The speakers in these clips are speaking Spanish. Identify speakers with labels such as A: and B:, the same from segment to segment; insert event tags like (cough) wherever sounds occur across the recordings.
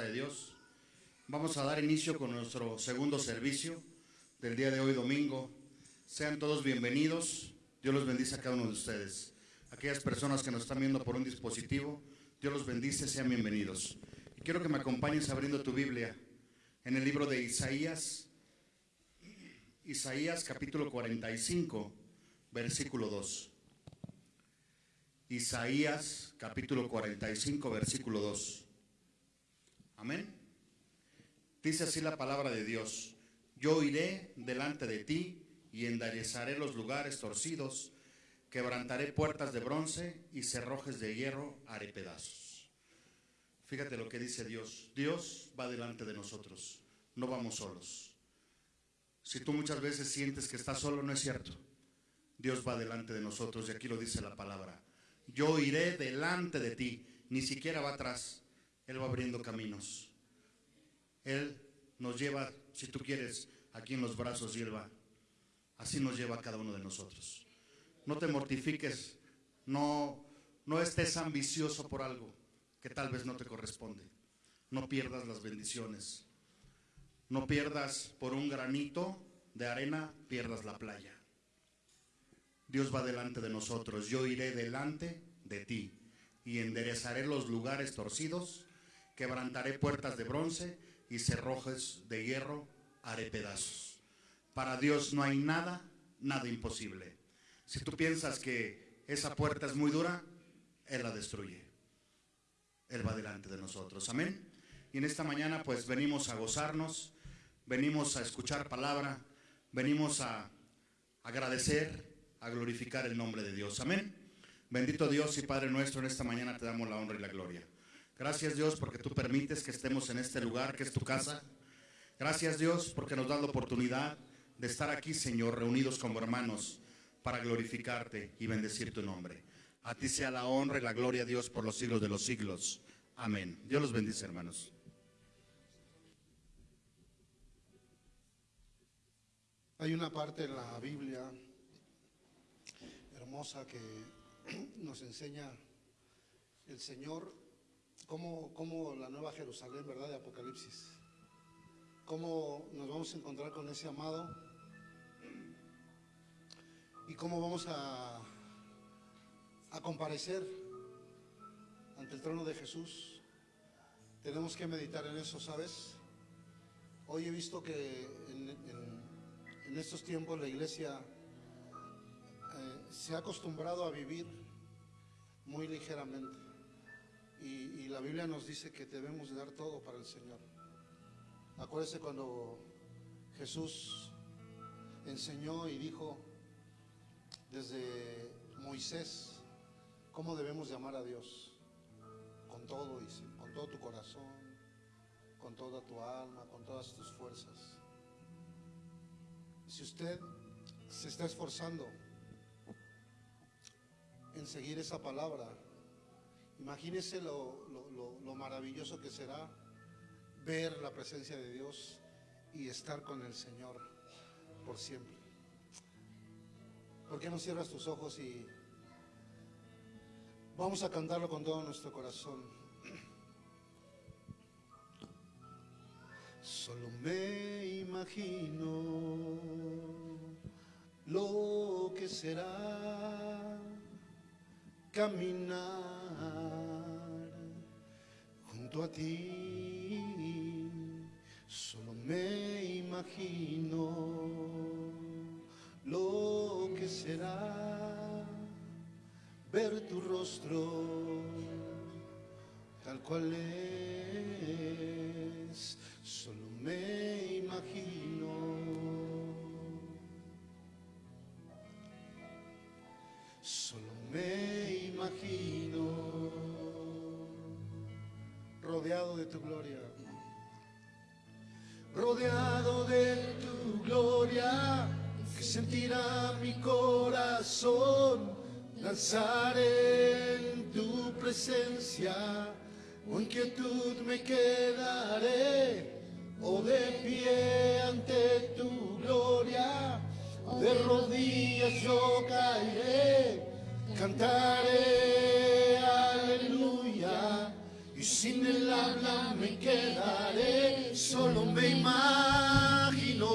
A: de Dios. Vamos a dar inicio con nuestro segundo servicio del día de hoy, domingo. Sean todos bienvenidos. Dios los bendice a cada uno de ustedes. Aquellas personas que nos están viendo por un dispositivo, Dios los bendice, sean bienvenidos. Y quiero que me acompañes abriendo tu Biblia en el libro de Isaías, Isaías capítulo 45, versículo 2. Isaías capítulo 45, versículo 2. Amén. Dice así la palabra de Dios. Yo iré delante de ti y enderezaré los lugares torcidos, quebrantaré puertas de bronce y cerrojes de hierro haré pedazos. Fíjate lo que dice Dios. Dios va delante de nosotros, no vamos solos. Si tú muchas veces sientes que estás solo, no es cierto. Dios va delante de nosotros y aquí lo dice la palabra yo iré delante de ti. Ni siquiera va atrás. Él va abriendo caminos. Él nos lleva, si tú quieres, aquí en los brazos y Él va. Así nos lleva cada uno de nosotros. No te mortifiques, no, no estés ambicioso por algo que tal vez no te corresponde. No pierdas las bendiciones. No pierdas por un granito de arena, pierdas la playa. Dios va delante de nosotros. Yo iré delante de ti y enderezaré los lugares torcidos, quebrantaré puertas de bronce y cerrojes de hierro haré pedazos. Para Dios no hay nada, nada imposible. Si tú piensas que esa puerta es muy dura, Él la destruye. Él va delante de nosotros. Amén. Y en esta mañana pues venimos a gozarnos, venimos a escuchar palabra, venimos a agradecer a glorificar el nombre de Dios. Amén. Bendito Dios y Padre nuestro, en esta mañana te damos la honra y la gloria. Gracias Dios porque tú permites que estemos en este lugar que es tu casa. Gracias Dios porque nos das la oportunidad de estar aquí, Señor, reunidos como hermanos para glorificarte y bendecir tu nombre. A ti sea la honra y la gloria, Dios, por los siglos de los siglos. Amén. Dios los bendice, hermanos.
B: Hay una parte en la Biblia que (clears throat) nos enseña el Señor, como la nueva Jerusalén, ¿verdad? De Apocalipsis. Cómo nos vamos a encontrar con ese amado y cómo vamos a, a comparecer ante el trono de Jesús. Tenemos que meditar en eso, ¿sabes? Hoy he visto que en estos tiempos la iglesia se ha acostumbrado a vivir muy ligeramente. Y, la Biblia nos dice que debemos dar todo para el Señor. Acuérdese cuando Jesús enseñó y dijo desde Moisés cómo debemos llamar a Dios. Con todo, y con todo tu corazón, con toda tu alma, con todas tus fuerzas. Si usted se está esforzando en seguir esa palabra. Imagínese lo, maravilloso que será ver la presencia de Dios y estar con el Señor por siempre. ¿Por qué no cierras tus ojos y vamos a cantarlo con todo nuestro corazón? Solo me imagino lo que será caminar junto a ti. Solo me imagino lo que será ver tu rostro tal cual es. Solo me imagino. Solo me imagino rodeado de tu gloria, rodeado de tu gloria, que sentirá mi corazón, danzaré en tu presencia, o inquietud me quedaré, o de pie ante tu gloria de rodillas yo caeré, Cantaré aleluya y sin el habla me quedaré, solo me imagino.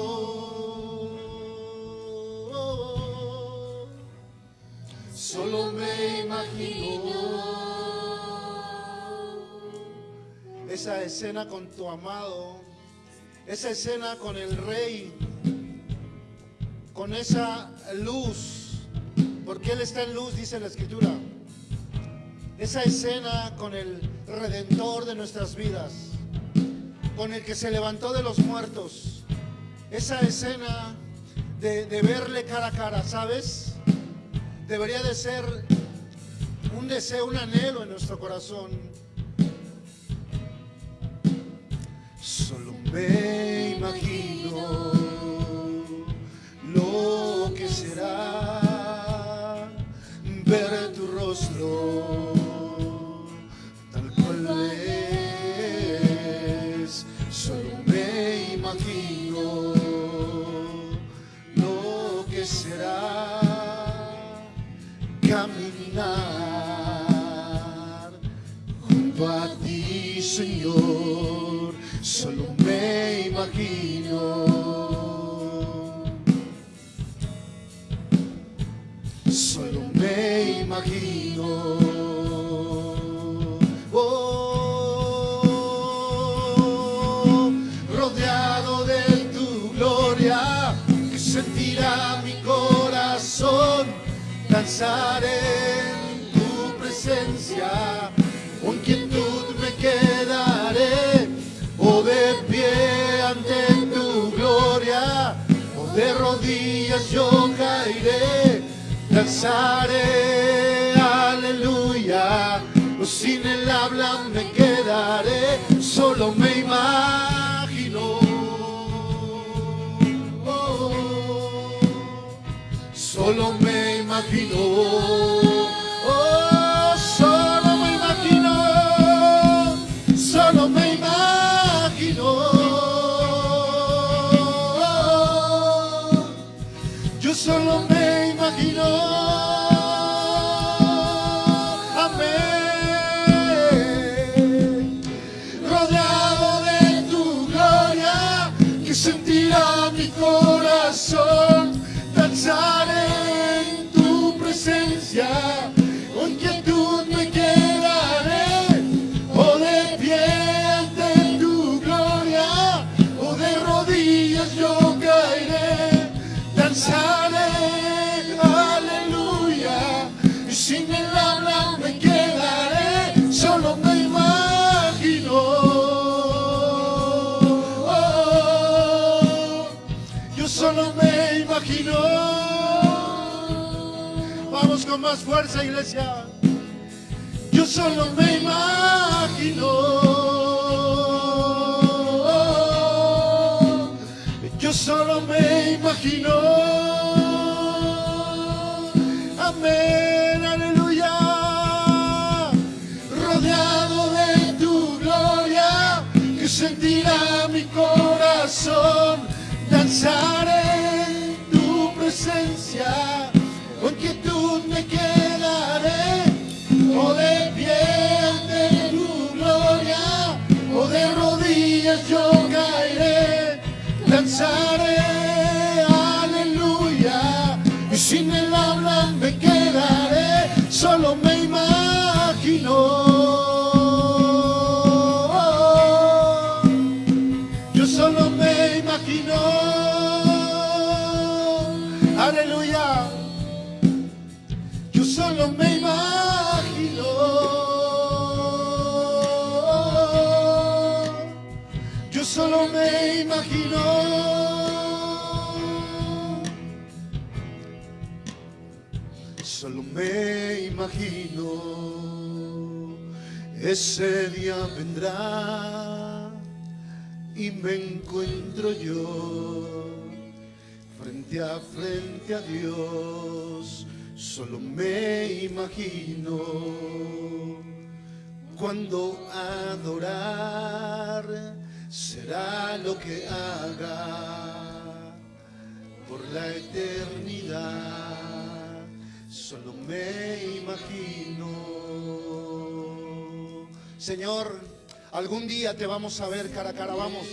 B: Solo me imagino esa escena con tu amado, esa escena con el rey, con esa luz porque Él está en luz, dice la escritura. Esa escena con el redentor de nuestras vidas, con el que se levantó de los muertos. Esa escena de, de verle cara a cara, ¿sabes? Debería de ser un deseo, un anhelo en nuestro corazón. Solo me imagino En tu presencia, con quietud me quedaré, o de pie ante tu gloria, o de rodillas yo caeré, danzaré, aleluya, o sin el habla me quedaré, solo me imagino. Oh, solo me imagino. Más fuerza, iglesia. Yo solo me imagino. Yo solo me imagino. Amén, aleluya. Rodeado de tu gloria, que sentirá mi corazón. Danzaré en tu presencia, Aleluya, y sin el habla me quedaré, solo me imagino. Yo solo me imagino. Aleluya. Yo solo me imagino. Yo solo me imagino. Imagino. Ese día vendrá y me encuentro yo frente a frente a Dios. Solo me imagino cuando adorar será lo que haga por la eternidad. Solo me imagino. Señor, Algún día te vamos a ver cara a cara, vamos.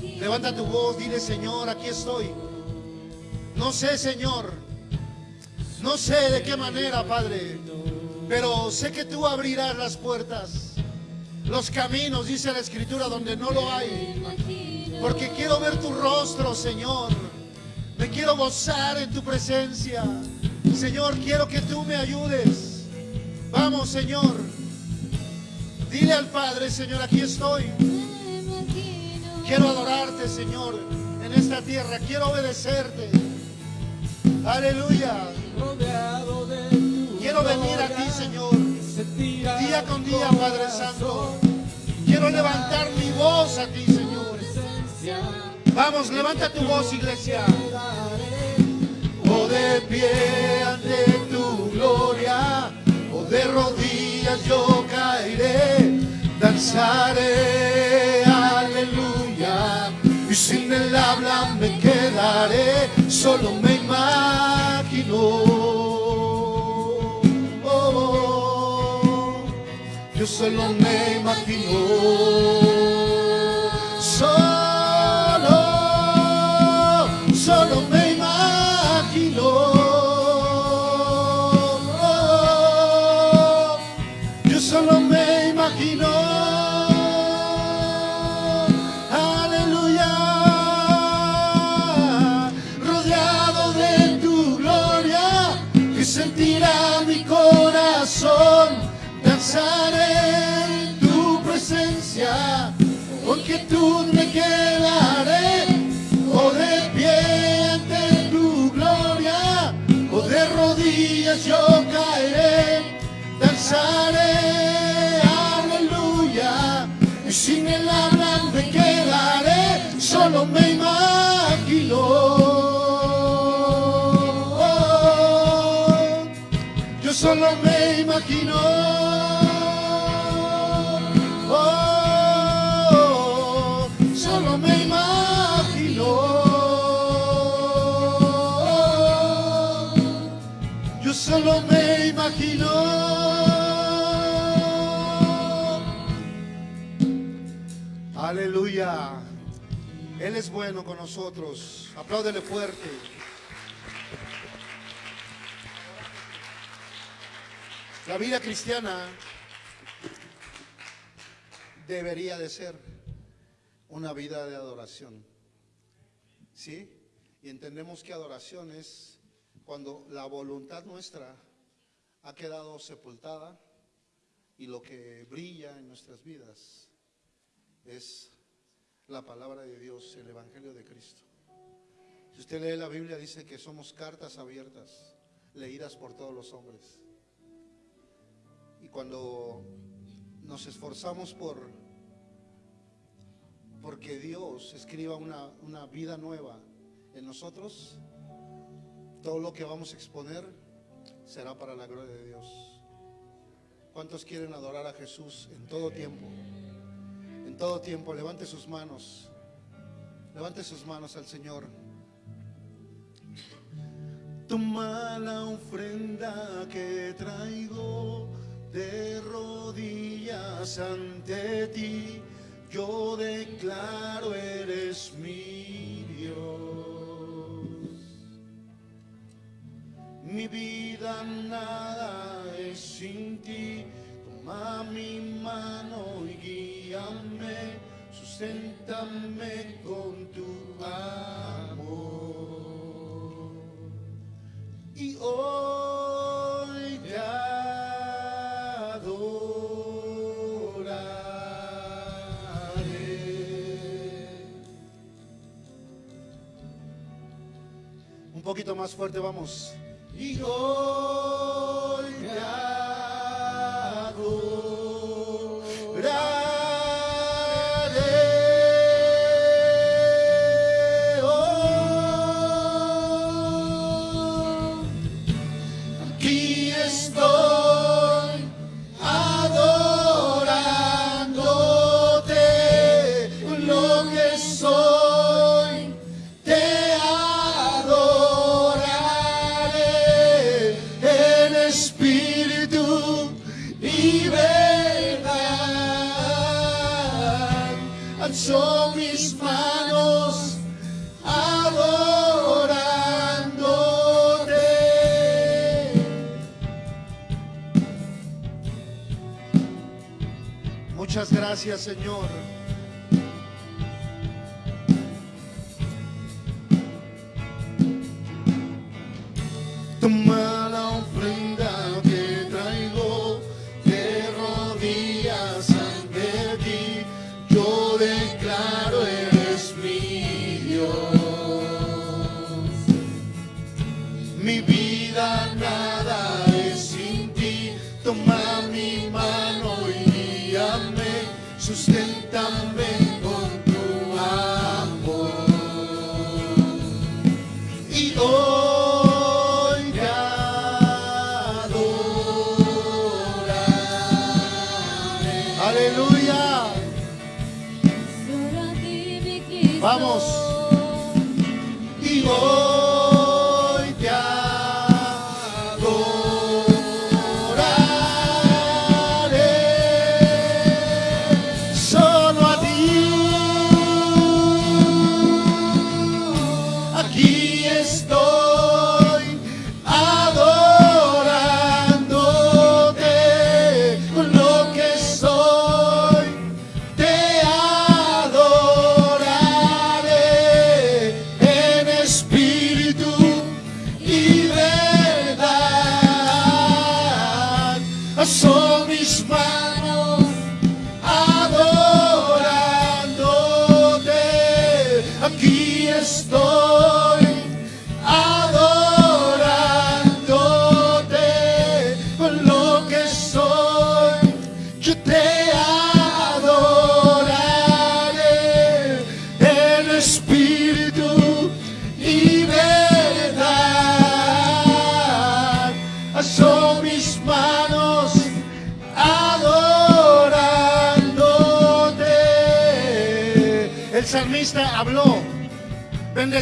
B: Levanta tu voz, dile Señor, aquí estoy. No sé, Señor, no sé de qué manera, Padre, pero sé que tú abrirás las puertas, los caminos, dice la Escritura, donde no lo hay. Porque quiero ver tu rostro, Señor. Me quiero gozar en tu presencia. Señor, quiero que tú me ayudes. Vamos, Señor. Dile al Padre, Señor, aquí estoy. Quiero adorarte, Señor, en esta tierra. Quiero obedecerte. Aleluya. Quiero venir a ti, Señor. Día con día, Padre Santo. Quiero levantar mi voz a ti, Señor. Vamos, levanta tu voz, iglesia. O de pie ante tu gloria, o de rodillas yo caeré, danzaré, aleluya. Y sin el habla me quedaré, solo me imagino. Oh, yo solo me imagino. Solo, quietud me quedaré. O de pie ante tu gloria, o de rodillas yo caeré. Danzaré, aleluya, y sin el hablar me quedaré, solo me imagino. Solo me imagino. Él es bueno con nosotros. Apláudele fuerte. La vida cristiana debería de ser una vida de adoración. ¿Sí? Y entendemos que adoración es cuando la voluntad nuestra ha quedado sepultada y lo que brilla en nuestras vidas es la palabra de Dios, el Evangelio de Cristo. Si usted lee la Biblia, dice que somos cartas abiertas, leídas por todos los hombres. Y cuando nos esforzamos por porque Dios escriba una, una vida nueva en nosotros, todo lo que vamos a exponer será para la gloria de Dios. ¿Cuántos quieren adorar a Jesús en todo tiempo? Todo tiempo, levante sus manos. Levante sus manos al Señor. Toma la ofrenda que traigo de rodillas ante ti. Yo declaro eres mi Dios. Mi vida nada es sin ti. Toma mi mano y guíame, susténtame con tu amor. Y hoy te adoraré. Un poquito más fuerte, vamos. Y hoy te adoraré. Gracias, Señor. Susténtame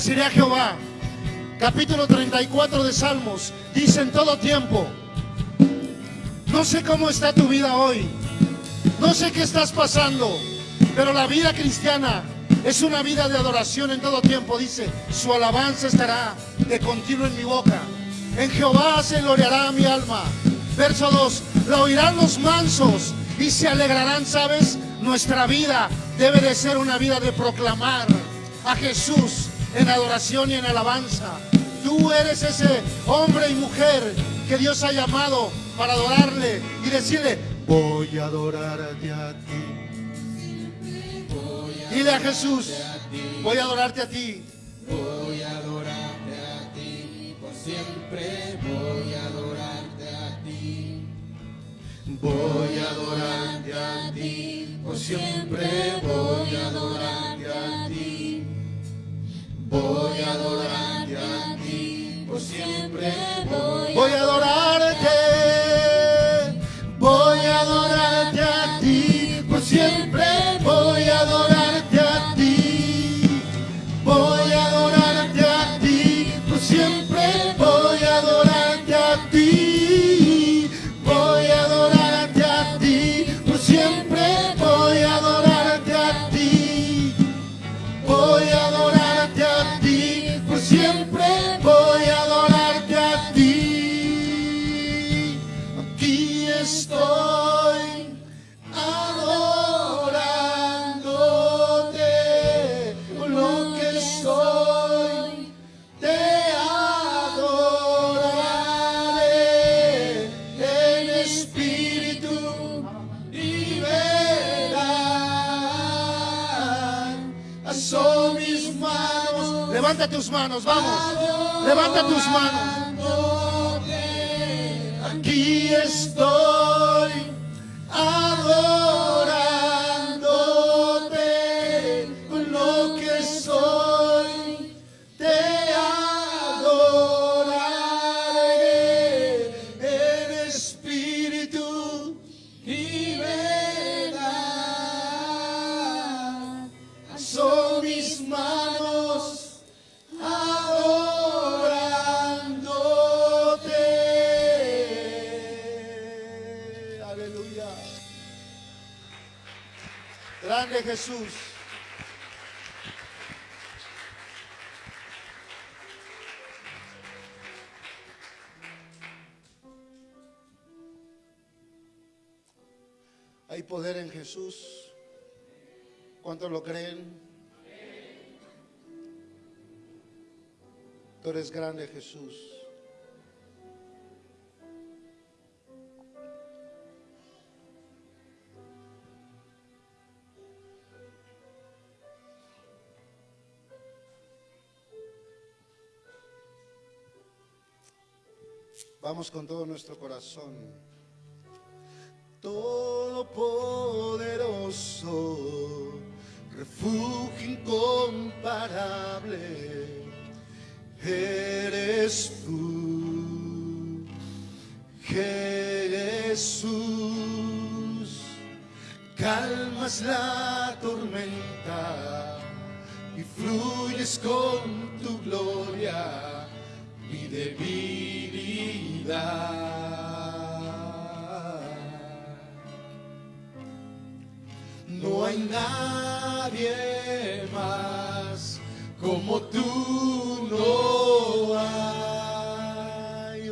B: bendeciré a Jehová. Capítulo 34 de Salmos, dice en todo tiempo, no sé cómo está tu vida hoy, no sé qué estás pasando, pero la vida cristiana es una vida de adoración en todo tiempo. Dice, su alabanza estará de continuo en mi boca. En Jehová se gloriará mi alma. Verso 2, la oirán los mansos y se alegrarán, ¿sabes? Nuestra vida debe de ser una vida de proclamar a Jesús en adoración y en alabanza. Tú eres ese hombre y mujer que Dios ha llamado para adorarle y decirle, voy a adorarte a ti. Dile a Jesús, voy a adorarte a ti.
C: Voy a adorarte a ti, por siempre voy a adorarte a ti. Voy a adorarte a ti, por siempre voy a adorarte a. Voy a adorarte a ti, por siempre voy
B: Voy a adorarte, Levanta tus manos, vamos. Levanta tus manos. Aquí estoy Jesús. Hay poder en Jesús. ¿Cuántos lo creen? Tú eres grande, Jesús. Vamos con todo nuestro corazón. Todopoderoso, refugio incomparable, eres tú, Jesús. Calmas la tormenta y fluyes con tu gloria mi debilidad. No hay nadie más como tú, no hay.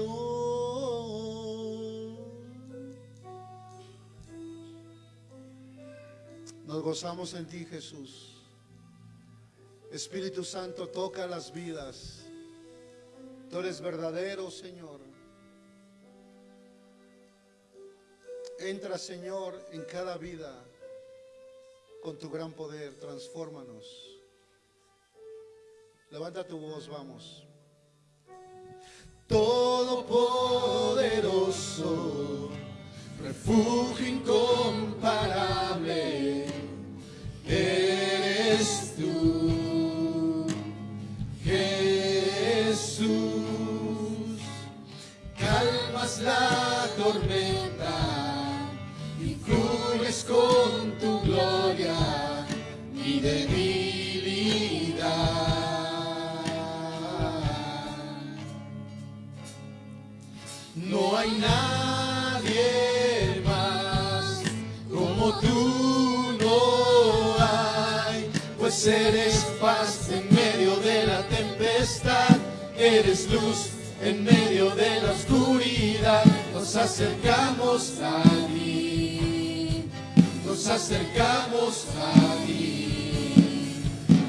B: Nos gozamos en ti, Jesús. Espíritu Santo, toca las vidas. Tú eres verdadero, Señor. Entra, Señor, en cada vida con tu gran poder. Transfórmanos. Levanta tu voz, vamos. Todopoderoso, refugio incomparable, eres tú. Jesús, calmas la tormenta con tu gloria mi debilidad. No hay nadie más como tú, no hay, pues eres paz en medio de la tempestad, eres luz en medio de la oscuridad. Nos acercamos a nos acercamos a ti.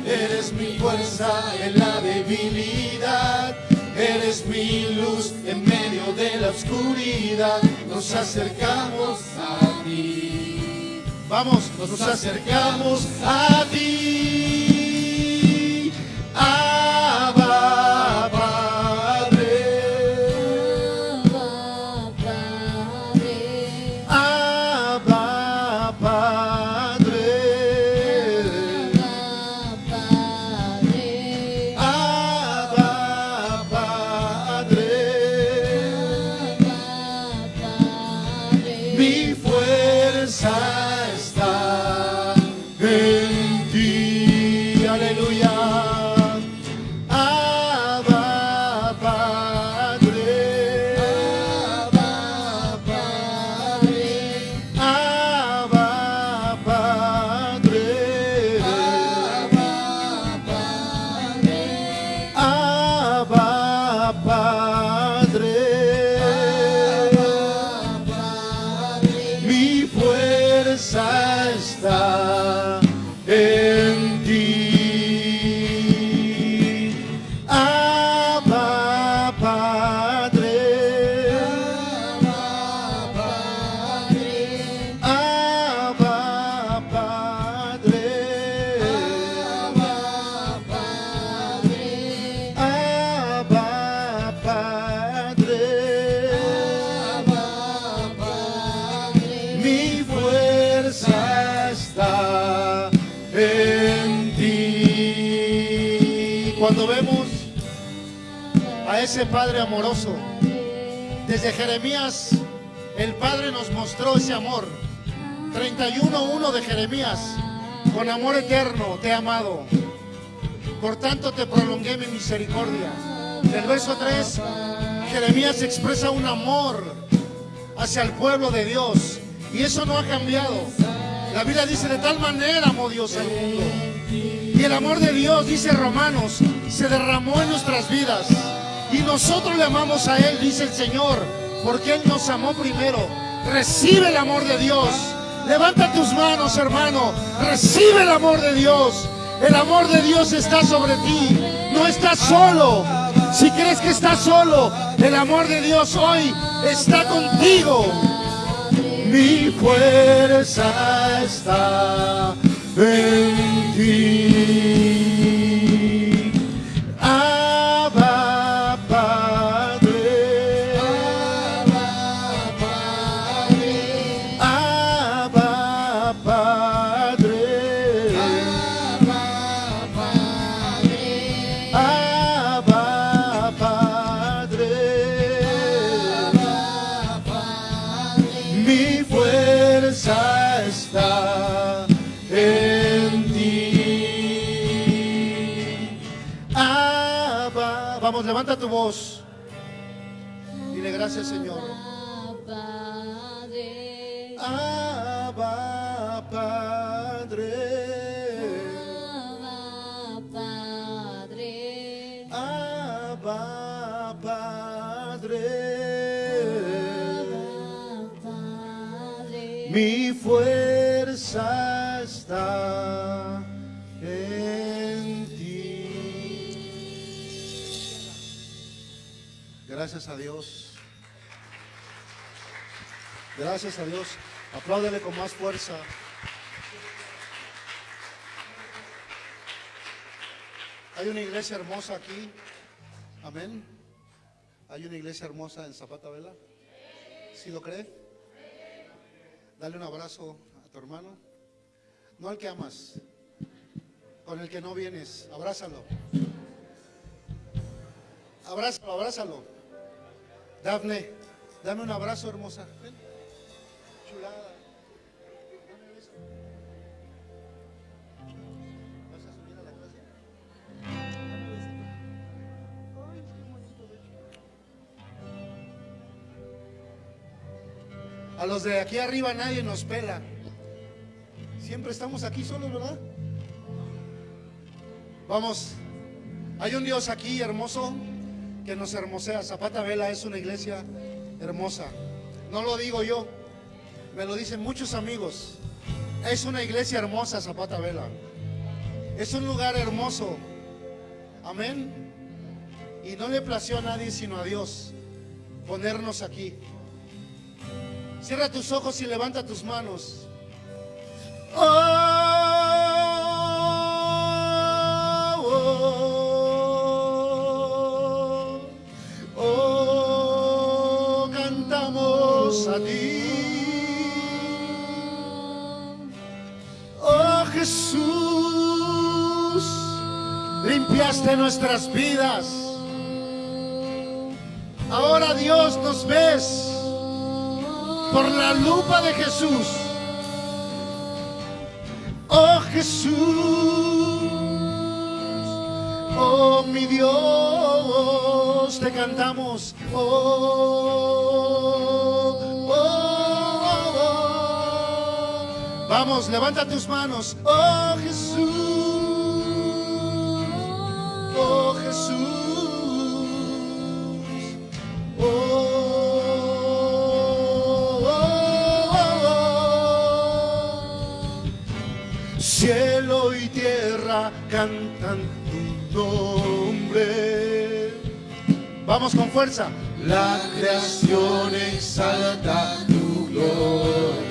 B: Eres mi fuerza en la debilidad. Eres mi luz en medio de la oscuridad. Nos acercamos a ti. Vamos, nos acercamos a ti. Desde Jeremías, el Padre nos mostró ese amor. 31.1 de Jeremías, con amor eterno te he amado. Por tanto te prolongué mi misericordia. Del verso 3, Jeremías expresa un amor hacia el pueblo de Dios. Y eso no ha cambiado. La Biblia dice, de tal manera amó Dios al mundo. Y el amor de Dios, dice Romanos, se derramó en nuestras vidas. Nosotros le amamos a Él, dice el Señor, porque Él nos amó primero. Recibe el amor de Dios. Levanta tus manos, hermano. Recibe el amor de Dios. El amor de Dios está sobre ti. No estás solo. Si crees que estás solo, el amor de Dios hoy está contigo. Mi fuerza está en ti. Dile gracias, Señor.
D: Padre,
B: Abba, Padre. Abba, Padre.
D: Padre,
B: Mi fuerza está en ti. Gracias a Dios. Gracias a Dios. Apláudele con más fuerza. Hay una iglesia hermosa aquí. Amén. Hay una iglesia hermosa en Zapata Vela. ¿Sí lo cree? Dale un abrazo a tu hermano. No al que amas, con el que no vienes. Abrázalo. Abrázalo, abrázalo. Dafne, dame un abrazo, hermosa. A los de aquí arriba nadie nos pela. Siempre estamos aquí solos, ¿verdad? Vamos, hay un Dios aquí hermoso que nos hermosea. Zapata Vela es una iglesia hermosa. No lo digo yo, me lo dicen muchos amigos. Es una iglesia hermosa, Zapata Vela. Es un lugar hermoso. Amén. Y no le plació a nadie sino a Dios ponernos aquí. Cierra tus ojos y levanta tus manos. Oh, oh, oh, cantamos a ti. Oh Jesús, limpiaste nuestras vidas. Ahora Dios nos ves por la lupa de Jesús. Oh Jesús, oh mi Dios, te cantamos. Oh, oh, oh. Vamos, levanta tus manos. Oh Jesús, oh Jesús. Cantan tu nombre. Vamos con fuerza.
C: La creación exalta tu gloria.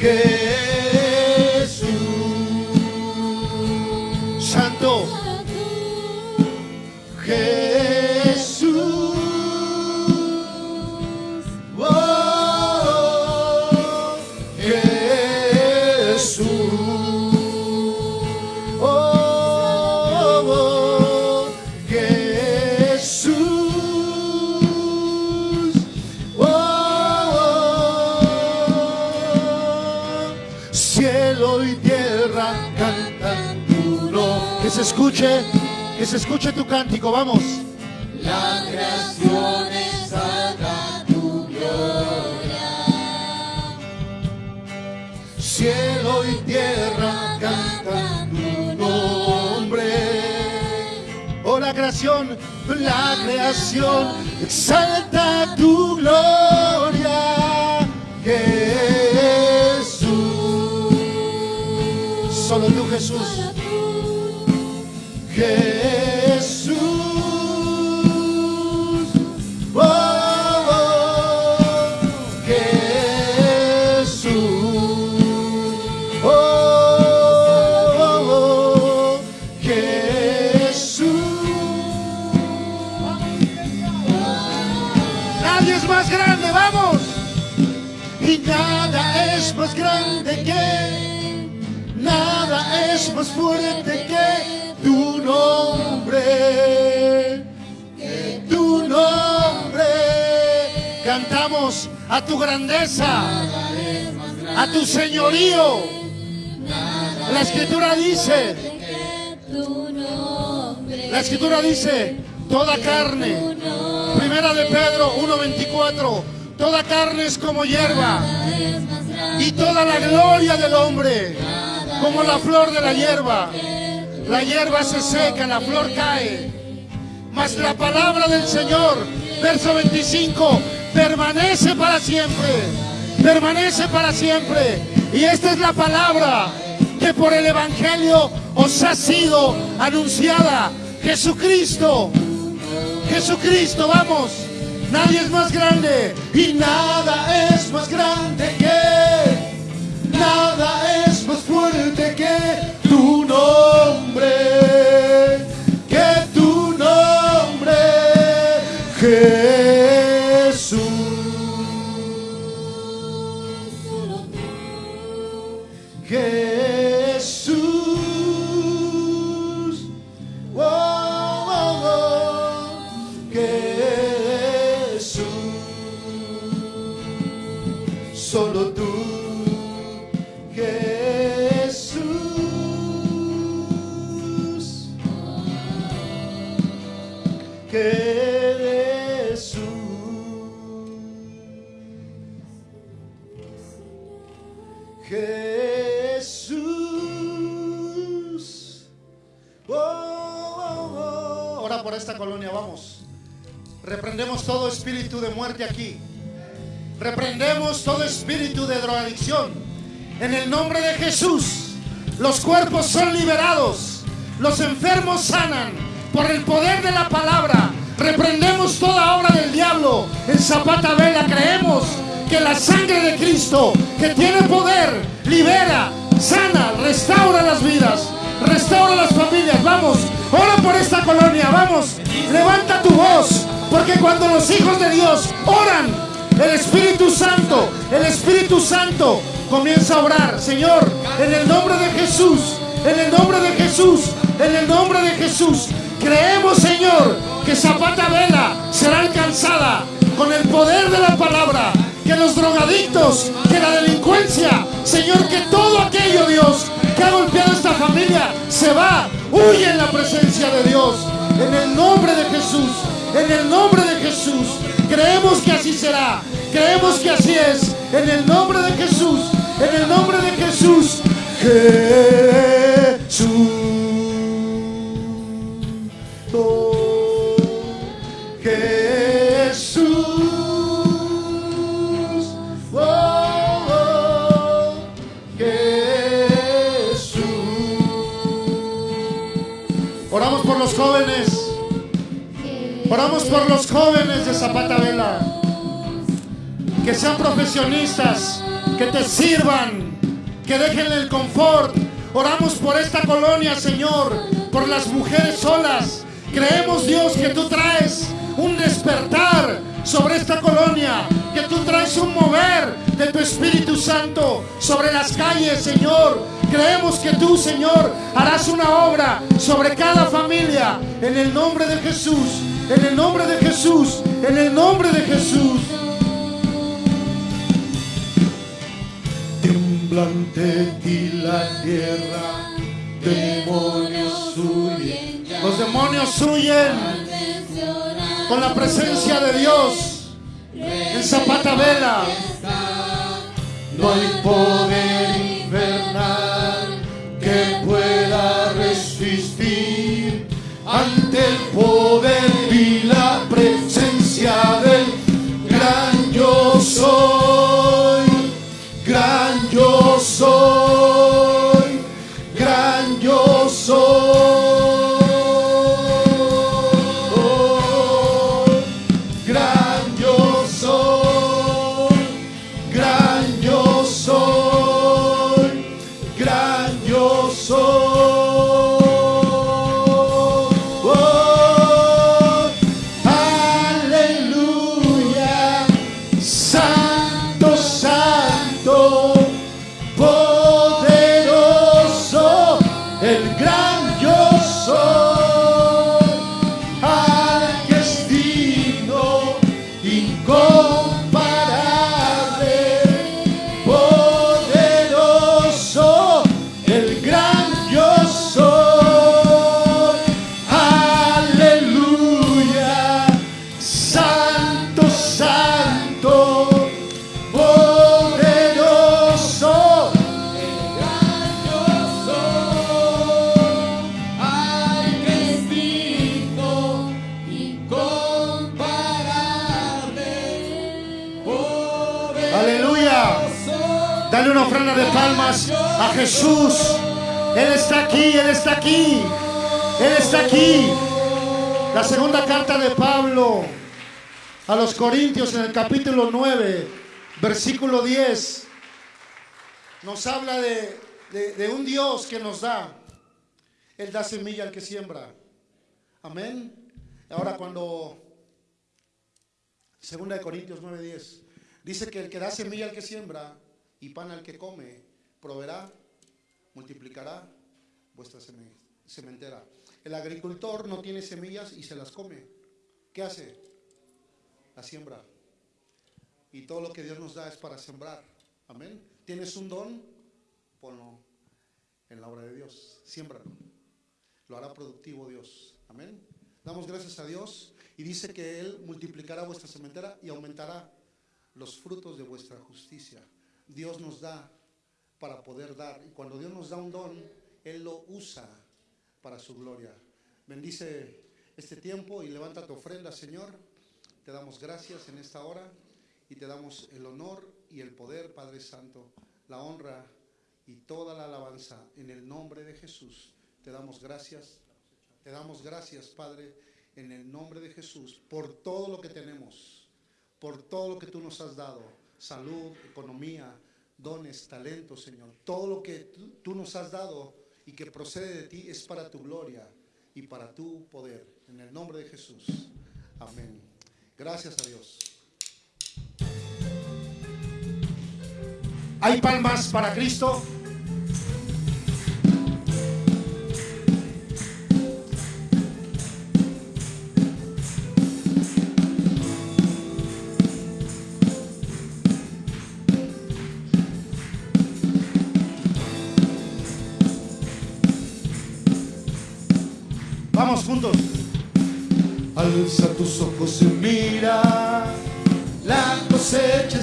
D: tierra
B: Jesús. Cántico, vamos.
C: La creación exalta tu gloria.
B: cielo y tierra cantan tu nombre. Oh, la creación, la creación exalta tu gloria, tu grandeza, a tu señorío. La escritura dice, la escritura dice, toda carne, primera de Pedro 1.24, toda carne es como hierba y toda la gloria del hombre como la flor de la hierba. La hierba se seca, la flor cae, mas la palabra del Señor, verso 25, permanece para siempre, permanece para siempre. Y esta es la palabra que por el Evangelio os ha sido anunciada. Jesucristo, Jesucristo, vamos. Nadie es más grande y nada es más grande que, nada es más fuerte que los cuerpos son liberados. Los enfermos sanan por el poder de la palabra. Reprendemos toda obra del diablo. En Zapata Vela creemos que la sangre de Cristo, que tiene poder, libera, sana, restaura las vidas, restaura las familias. Vamos, ora por esta colonia, vamos, levanta tu voz, porque cuando los hijos de Dios oran, el Espíritu Santo, el Espíritu Santo comienza a orar. Señor, en el nombre de Jesús, en el nombre de Jesús, en el nombre de Jesús, creemos, Señor, que Zapata Vela será alcanzada con el poder de la palabra. Que los drogadictos, que la delincuencia, Señor, que todo aquello, Dios, que ha golpeado esta familia, se va, huye en la presencia de Dios. En el nombre de Jesús, en el nombre de Jesús, creemos que así será, creemos que así es. En el nombre de Jesús, en el nombre de Jesús, Jesús. Jesús. Oh, oh, Jesús. Oramos por los jóvenes. Oramos por los jóvenes de Zapata Vela. Que sean profesionistas, que te sirvan, que dejen el confort. Oramos por esta colonia, Señor, por las mujeres solas. Creemos, Dios, que tú traes un despertar sobre esta colonia, que tú traes un mover de tu Espíritu Santo sobre las calles, Señor. Creemos que tú, Señor, harás una obra sobre cada familia en el nombre de Jesús, en el nombre de Jesús, en el nombre de Jesús. y la tierra. Demonios huyen. Los demonios huyen con la presencia de Dios en Zapata Vela. No hay poder infernal que pueda resistir ante el poder y la presencia del gran yo. soul. Palmas a Jesús. Él está aquí, Él está aquí. Él está aquí. La segunda carta de Pablo a los Corintios en el capítulo 9, versículo 10, nos habla de, de- un Dios que nos da. Él da semilla al que siembra. Amén. Ahora cuando Segunda de Corintios 9:10 dice que el que da semilla al que siembra y pan al que come, proveerá, multiplicará vuestra seme- sementera. El agricultor no tiene semillas y se las come. ¿Qué hace? La siembra. Y todo lo que Dios nos da es para sembrar. Amén. ¿Tienes un don? Ponlo en la obra de Dios. Siémbralo. Lo hará productivo Dios. Amén. Damos gracias a Dios y dice que Él multiplicará vuestra sementera y aumentará los frutos de vuestra justicia. Dios nos da para poder dar. Y cuando Dios nos da un don, Él lo usa para su gloria. Bendice este tiempo y levanta tu ofrenda, Señor. Te damos gracias en esta hora y te damos el honor y el poder, Padre Santo, la honra y toda la alabanza en el nombre de Jesús. Te damos gracias. Te damos gracias, Padre, en el nombre de Jesús, por todo lo que tenemos, por todo lo que tú nos has dado, salud, economía, dones, talentos, Señor. Todo lo que tú, tú nos has dado y que procede de ti es para tu gloria y para tu poder. En el nombre de Jesús. Amén. Gracias a Dios. ¿Hay palmas para Cristo? Alza tus ojos y mira, la cosecha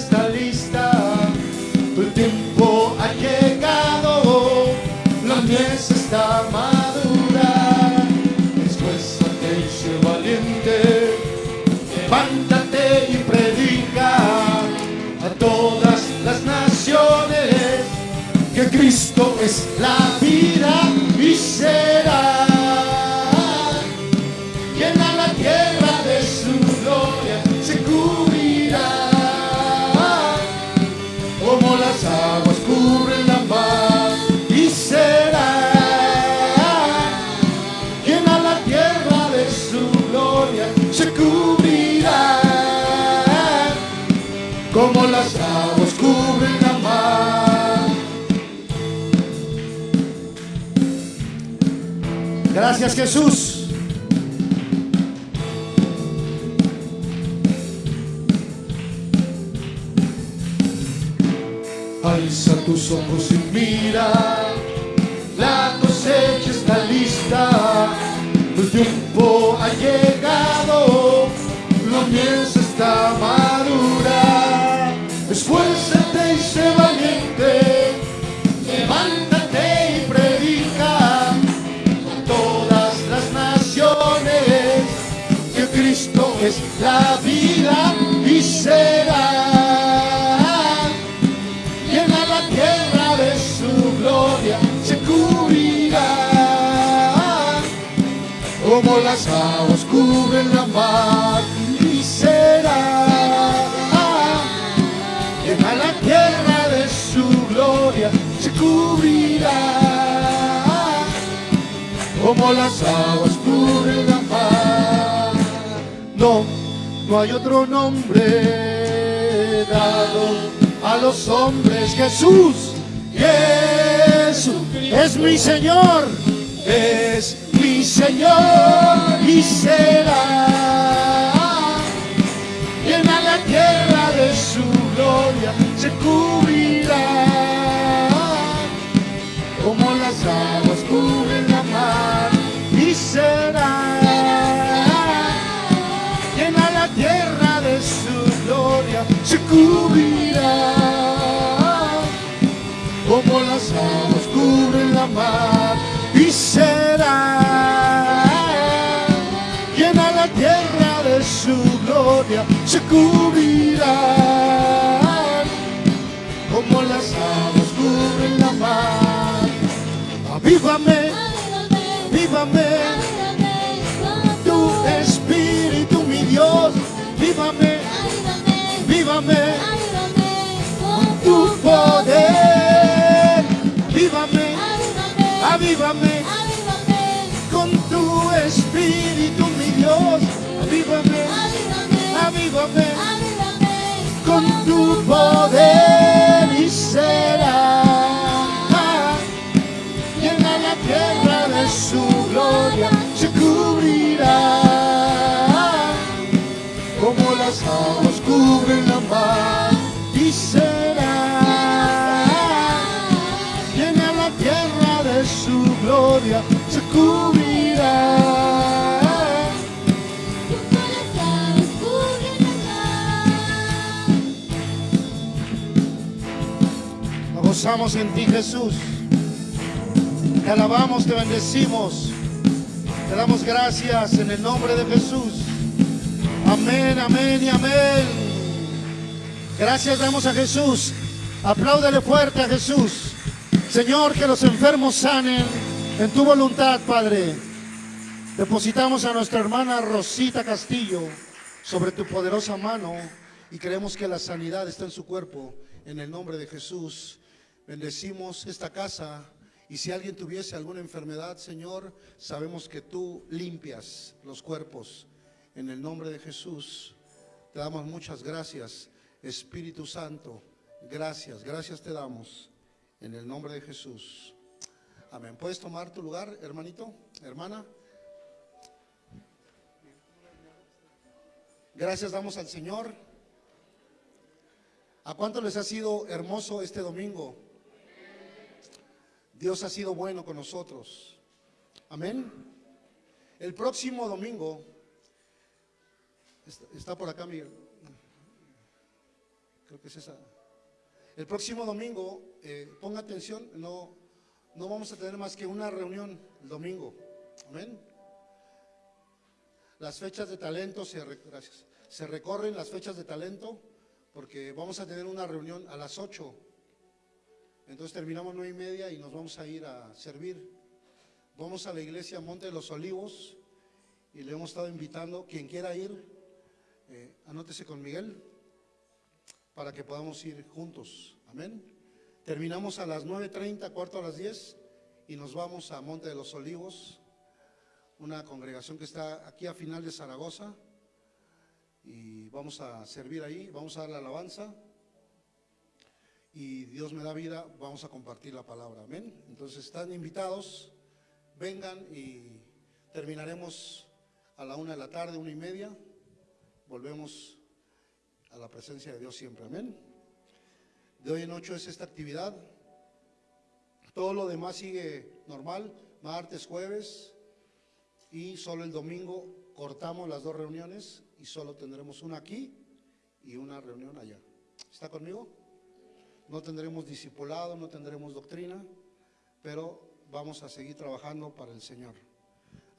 B: Gracias Jesús. Alza tus ojos y mira, la cosecha está lista, el tiempo la vida y será llena la tierra de su gloria se cubrirá. Como las aguas cubren la mar y será llena la tierra de su gloria se cubrirá. Como las aguas cubren la mar no no hay otro nombre dado a los hombres. Jesús, Jesús es mi Señor, es mi Señor y será llena la tierra de su gloria, se cubrirá como las aguas cubren la mar y será cubrirá como las aguas cubren la mar y será. Llena la tierra de su gloria, se cubrirá. Como las aguas cubren la mar. Avívame, avívame, tu espíritu, mi Dios, vívame, vívame con tu poder, vívame, avívame con tu espíritu, mi Dios, avívame, avívame con tu poder gloria, se cubrirá. Nos gozamos en ti, Jesús. Te alabamos, te bendecimos. Te damos gracias en el nombre de Jesús. Amén, amén y amén. Gracias damos a Jesús. Apláudele fuerte a Jesús. Señor, que los enfermos sanen en tu voluntad, Padre. Depositamos a nuestra hermana Rosita Castillo sobre tu poderosa mano y creemos que la sanidad está en su cuerpo. En el nombre de Jesús, bendecimos esta casa y si alguien tuviese alguna enfermedad, Señor, sabemos que tú limpias los cuerpos. En el nombre de Jesús, te damos muchas gracias, Espíritu Santo. Gracias, gracias te damos. En el nombre de Jesús. Amén. ¿Puedes tomar tu lugar, hermanito, hermana? Gracias damos al Señor. ¿A cuánto les ha sido hermoso este domingo? Dios ha sido bueno con nosotros. Amén. El próximo domingo, está, por acá Miguel, creo que es esa. El próximo domingo, eh, ponga atención, no, no vamos a tener más que una reunión el domingo. Amén. Las fechas de talento se, recorren las fechas de talento porque vamos a tener una reunión a las 8. Entonces terminamos nueve y media y nos vamos a ir a servir. Vamos a la iglesia Monte de los Olivos y le hemos estado invitando. Quien quiera ir, eh, anótese con Miguel para que podamos ir juntos. Amén. Terminamos a las 9.30, cuarto a las 10 y nos vamos a Monte de los Olivos, una congregación que está aquí a final de Zaragoza y vamos a servir ahí, vamos a dar la alabanza y Dios me da vida, vamos a compartir la palabra. Amén. Entonces están invitados, vengan y terminaremos a la una de la tarde, una y media. Volvemos a la presencia de Dios siempre. Amén. De hoy en ocho es esta actividad. Todo lo demás sigue normal, martes, jueves y solo el domingo cortamos las dos reuniones y solo tendremos una aquí y una reunión allá. ¿Está conmigo? No tendremos discipulado, no tendremos doctrina, pero vamos a seguir trabajando para el Señor.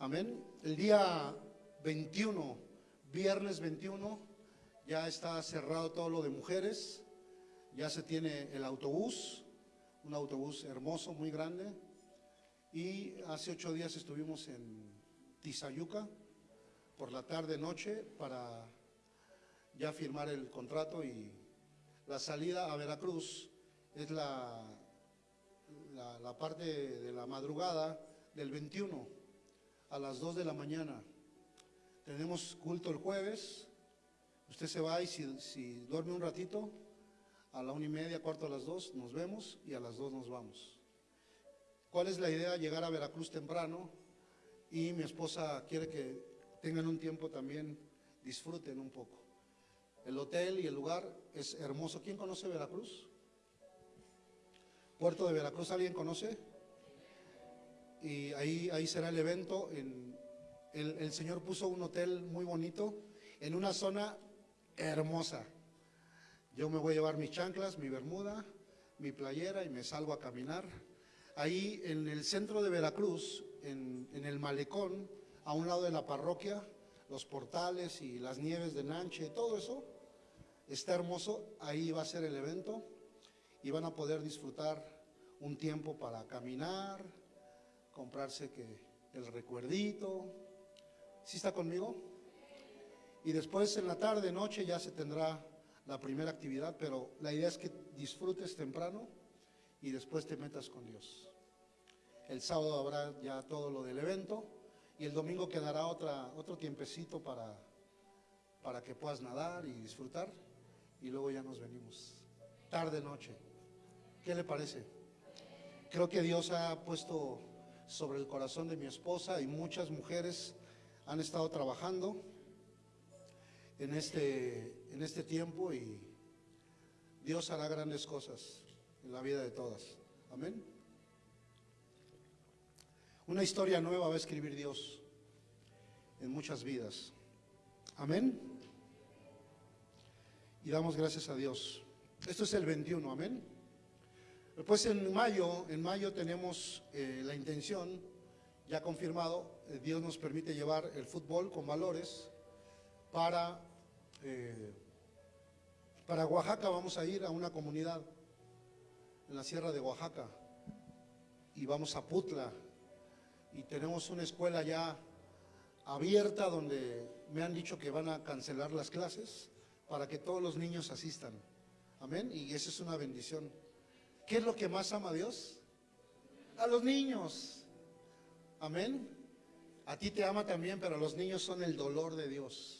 B: Amén. El día 21, viernes 21, ya está cerrado todo lo de mujeres, ya se tiene el autobús, un autobús hermoso, muy grande, y hace ocho días estuvimos en, Tizayuca por la tarde noche para ya firmar el contrato y la salida a Veracruz es la, la, parte de la madrugada del 21 a las 2 de la mañana. Tenemos culto el jueves, usted se va y si duerme un ratito, a la una y media, cuarto a las dos, nos vemos y a las dos nos vamos. ¿Cuál es la idea? Llegar a Veracruz temprano y mi esposa quiere que tengan un tiempo también, disfruten un poco. El hotel y el lugar es hermoso. ¿Quién conoce Veracruz? Puerto de Veracruz, ¿alguien conoce? Y ahí, ahí será el evento. En, el, el Señor puso un hotel muy bonito en una zona hermosa. Yo me voy a llevar mis chanclas, mi bermuda, mi playera y me salgo a caminar. Ahí en el centro de Veracruz, en, en el malecón, a un lado de la parroquia, los portales y las nieves de Nanche, todo eso está hermoso. Ahí va a ser el evento y van a poder disfrutar un tiempo para caminar, comprarse que el recuerdito. ¿Sí está conmigo? Y después en la tarde, noche ya se tendrá la primera actividad, pero la idea es que disfrutes temprano y después te metas con Dios. El sábado habrá ya todo lo del evento y el domingo quedará otra, otro tiempecito para, para que puedas nadar y disfrutar y luego ya nos venimos. Tarde, noche. ¿Qué le parece? Creo que Dios ha puesto sobre el corazón de mi esposa y muchas mujeres han estado trabajando en este, en este tiempo y Dios hará grandes cosas en la vida de todas. Amén. Una historia nueva va a escribir Dios en muchas vidas. Amén. Y damos gracias a Dios. Esto es el 21, amén. Después en mayo, en mayo tenemos eh, la intención, ya confirmado, eh, Dios nos permite llevar el fútbol con valores para, eh, para Oaxaca. Vamos a ir a una comunidad en la sierra de Oaxaca y vamos a Putla y tenemos una escuela ya abierta donde me han dicho que van a cancelar las clases para que todos los niños asistan. Amén. Y esa es una bendición. ¿Qué es lo que más ama a Dios? A los niños. Amén. A ti te ama también, pero los niños son el dolor de Dios.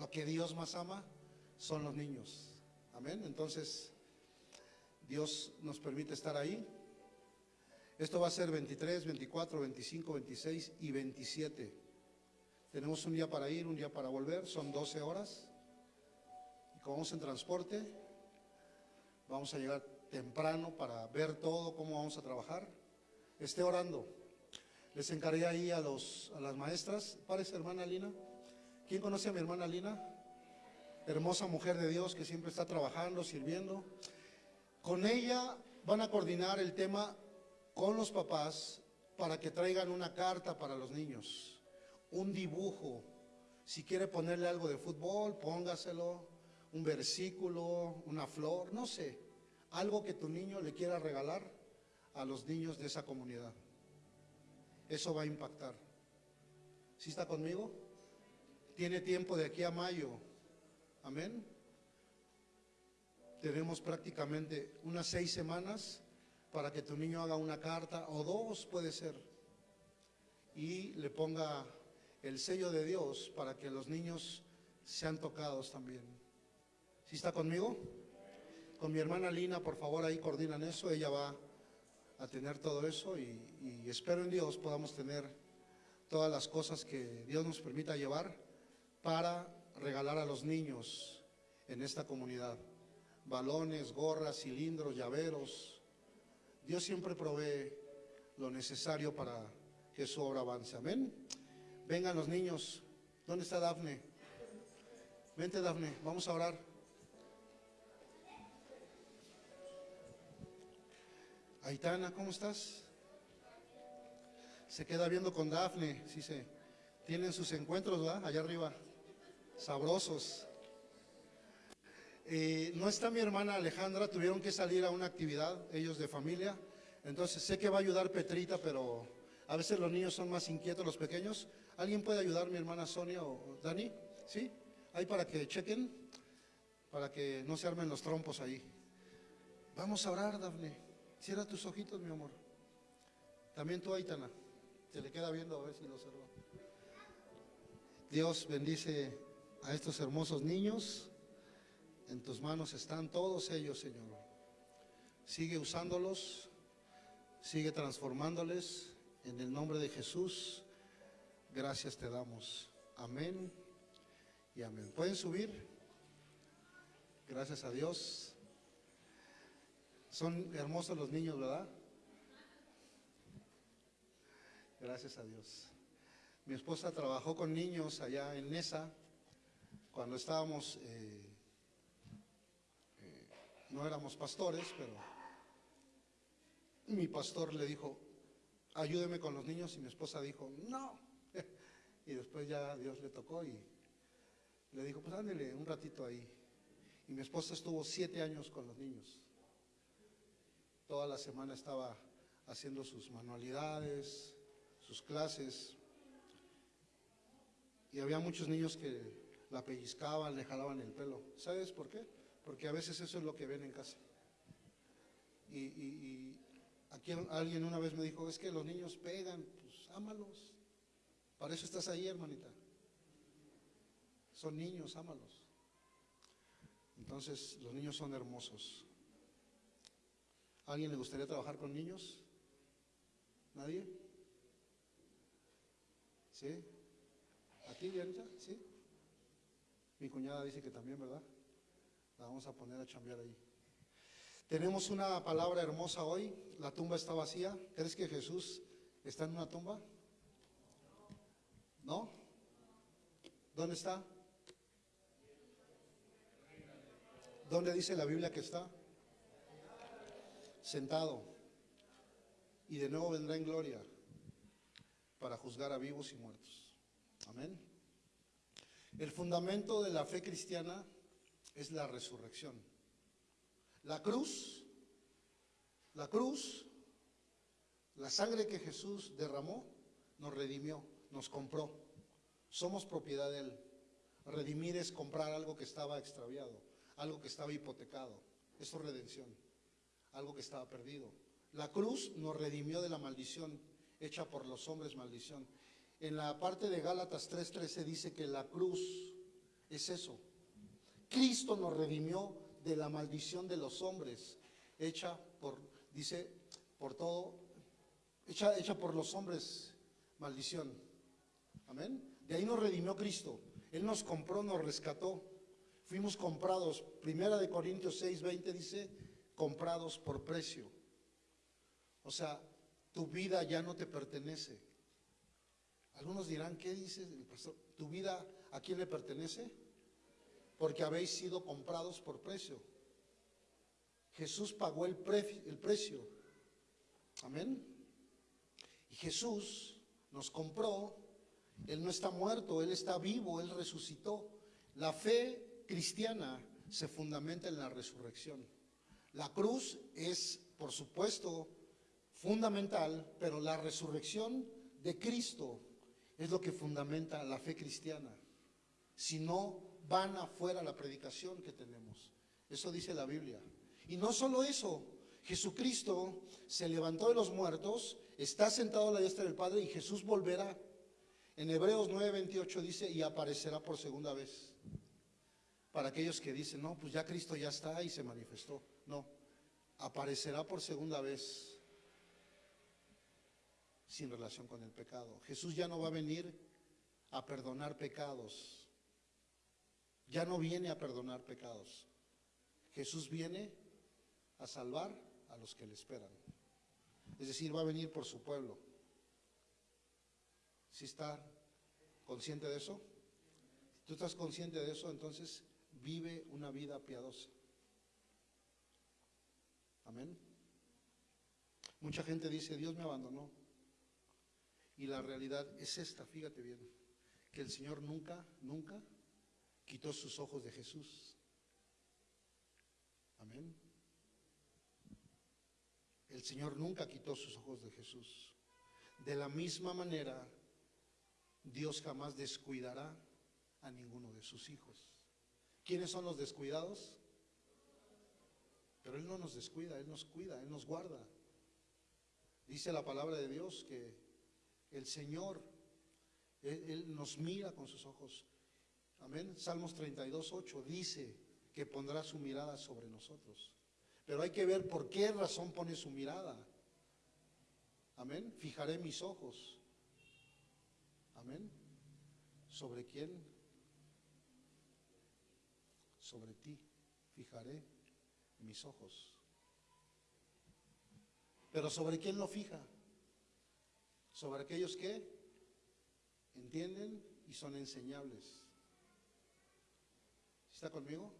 B: Lo que Dios más ama son los niños. Amén. Entonces, Dios nos permite estar ahí. Esto va a ser 23, 24, 25, 26 y 27. Tenemos un día para ir, un día para volver, son 12 horas. Y como vamos en transporte, vamos a llegar temprano para ver todo, cómo vamos a trabajar. Esté orando. Les encargué ahí a, los, a las maestras. Parece hermana Lina. ¿Quién conoce a mi hermana Lina? Hermosa mujer de Dios que siempre está trabajando, sirviendo. Con ella van a coordinar el tema con los papás para que traigan una carta para los niños, un dibujo. Si quiere ponerle algo de fútbol, póngaselo, un versículo, una flor, no sé, algo que tu niño le quiera regalar a los niños de esa comunidad. Eso va a impactar. ¿Sí está conmigo? Tiene tiempo de aquí a mayo. Amén. Tenemos prácticamente unas seis semanas para que tu niño haga una carta, o dos puede ser, y le ponga el sello de Dios para que los niños sean tocados también. ¿Sí está conmigo? Con mi hermana Lina, por favor, ahí coordinan eso, ella va a tener todo eso y, y espero en Dios podamos tener todas las cosas que Dios nos permita llevar para regalar a los niños en esta comunidad. Balones, gorras, cilindros, llaveros. Dios siempre provee lo necesario para que su obra avance. Amén. Vengan los niños. ¿Dónde está Dafne? Vente, Dafne. Vamos a orar. Aitana, ¿cómo estás? Se queda viendo con Dafne, sí se tienen sus encuentros, ¿verdad? Allá arriba, sabrosos. No está mi hermana Alejandra, tuvieron que salir a una actividad, ellos de familia. Entonces sé que va a ayudar Petrita, pero A veces los niños son más inquietos, los pequeños. ¿Alguien puede ayudar, mi hermana Sonia o Dani? ¿Sí? Ahí para que chequen, para que no se armen los trompos ahí. Vamos a orar, Dafne. Cierra tus ojitos, mi amor. También tú, Aitana. Se le queda viendo a ver si lo observa. Dios bendice a estos hermosos niños. En tus manos están todos ellos, Señor. Sigue usándolos, sigue transformándoles. En el nombre de Jesús, gracias te damos. Amén y amén. ¿Pueden subir? Gracias a Dios. Son hermosos los niños, ¿verdad? Gracias a Dios. Mi esposa trabajó con niños allá en Nesa cuando estábamos, eh, eh, no éramos pastores, pero mi pastor le dijo, ayúdeme con los niños y mi esposa dijo, no. (laughs) Y después ya Dios le tocó y le dijo, pues ándele un ratito ahí. Y mi esposa estuvo siete años con los niños. Toda la semana estaba haciendo sus manualidades, sus clases. Y había muchos niños que la pellizcaban, le jalaban el pelo. ¿Sabes por qué? Porque a veces eso es lo que ven en casa. Y, aquí alguien una vez me dijo, es que los niños pegan, pues ámalos. Para eso estás ahí, hermanita. Son niños, ámalos. Entonces, los niños son hermosos. ¿A ¿Alguien le gustaría trabajar con niños? ¿Nadie? ¿Sí? ¿A ti, Dianita? ¿Sí? Mi cuñada dice que también, ¿verdad? La vamos a poner a chambear ahí. Tenemos una palabra hermosa hoy. La tumba está vacía. ¿Crees que Jesús está en una tumba? ¿No? ¿Dónde está? ¿Dónde dice la Biblia que está? Sentado. Y de nuevo vendrá en gloria para juzgar a vivos y muertos. Amén. El fundamento de la fe cristiana es la resurrección. La cruz, la cruz, la sangre que Jesús derramó, nos redimió, nos compró. Somos propiedad de Él. Redimir es comprar algo que estaba extraviado, algo que estaba hipotecado. Eso es redención, algo que estaba perdido. La cruz nos redimió de la maldición hecha por los hombres maldición. En la parte de Gálatas 3:13 dice que la cruz es eso. Cristo nos redimió de la maldición de los hombres, hecha por, dice, por todo, hecha, hecha por los hombres, maldición. Amén. De ahí nos redimió Cristo. Él nos compró, nos rescató. Fuimos comprados. Primera de Corintios 6, 20 dice, comprados por precio. O sea, tu vida ya no te pertenece. Algunos dirán, ¿qué dice el pastor? ¿Tu vida a quién le pertenece? Porque habéis sido comprados por precio. Jesús pagó el, el precio. Amén. Y Jesús nos compró. Él no está muerto, Él está vivo, Él resucitó. La fe cristiana se fundamenta en la resurrección. La cruz es, por supuesto, fundamental, pero la resurrección de Cristo es lo que fundamenta la fe cristiana. Si no, van afuera la predicación que tenemos. Eso dice la Biblia. Y no solo eso, Jesucristo se levantó de los muertos, está sentado a la diestra del Padre y Jesús volverá. En Hebreos 9:28 dice, y aparecerá por segunda vez. Para aquellos que dicen, no, pues ya Cristo ya está y se manifestó. No, aparecerá por segunda vez sin relación con el pecado. Jesús ya no va a venir a perdonar pecados. Ya no viene a perdonar pecados. Jesús viene a salvar a los que le esperan. Es decir, va a venir por su pueblo. ¿Sí está consciente de eso? Si tú estás consciente de eso, entonces vive una vida piadosa. Amén. Mucha gente dice, Dios me abandonó. Y la realidad es esta, fíjate bien, que el Señor nunca, nunca quitó sus ojos de Jesús. Amén. El Señor nunca quitó sus ojos de Jesús. De la misma manera, Dios jamás descuidará a ninguno de sus hijos. ¿Quiénes son los descuidados? Pero Él no nos descuida, Él nos cuida, Él nos guarda. Dice la palabra de Dios que el Señor, Él, nos mira con sus ojos. Amén. Salmos 32, 8 dice que pondrá su mirada sobre nosotros. Pero hay que ver por qué razón pone su mirada. Amén. Fijaré mis ojos. Amén. ¿Sobre quién? Sobre ti. Fijaré mis ojos. Pero ¿sobre quién lo fija? Sobre aquellos que entienden y son enseñables. ¿Está conmigo?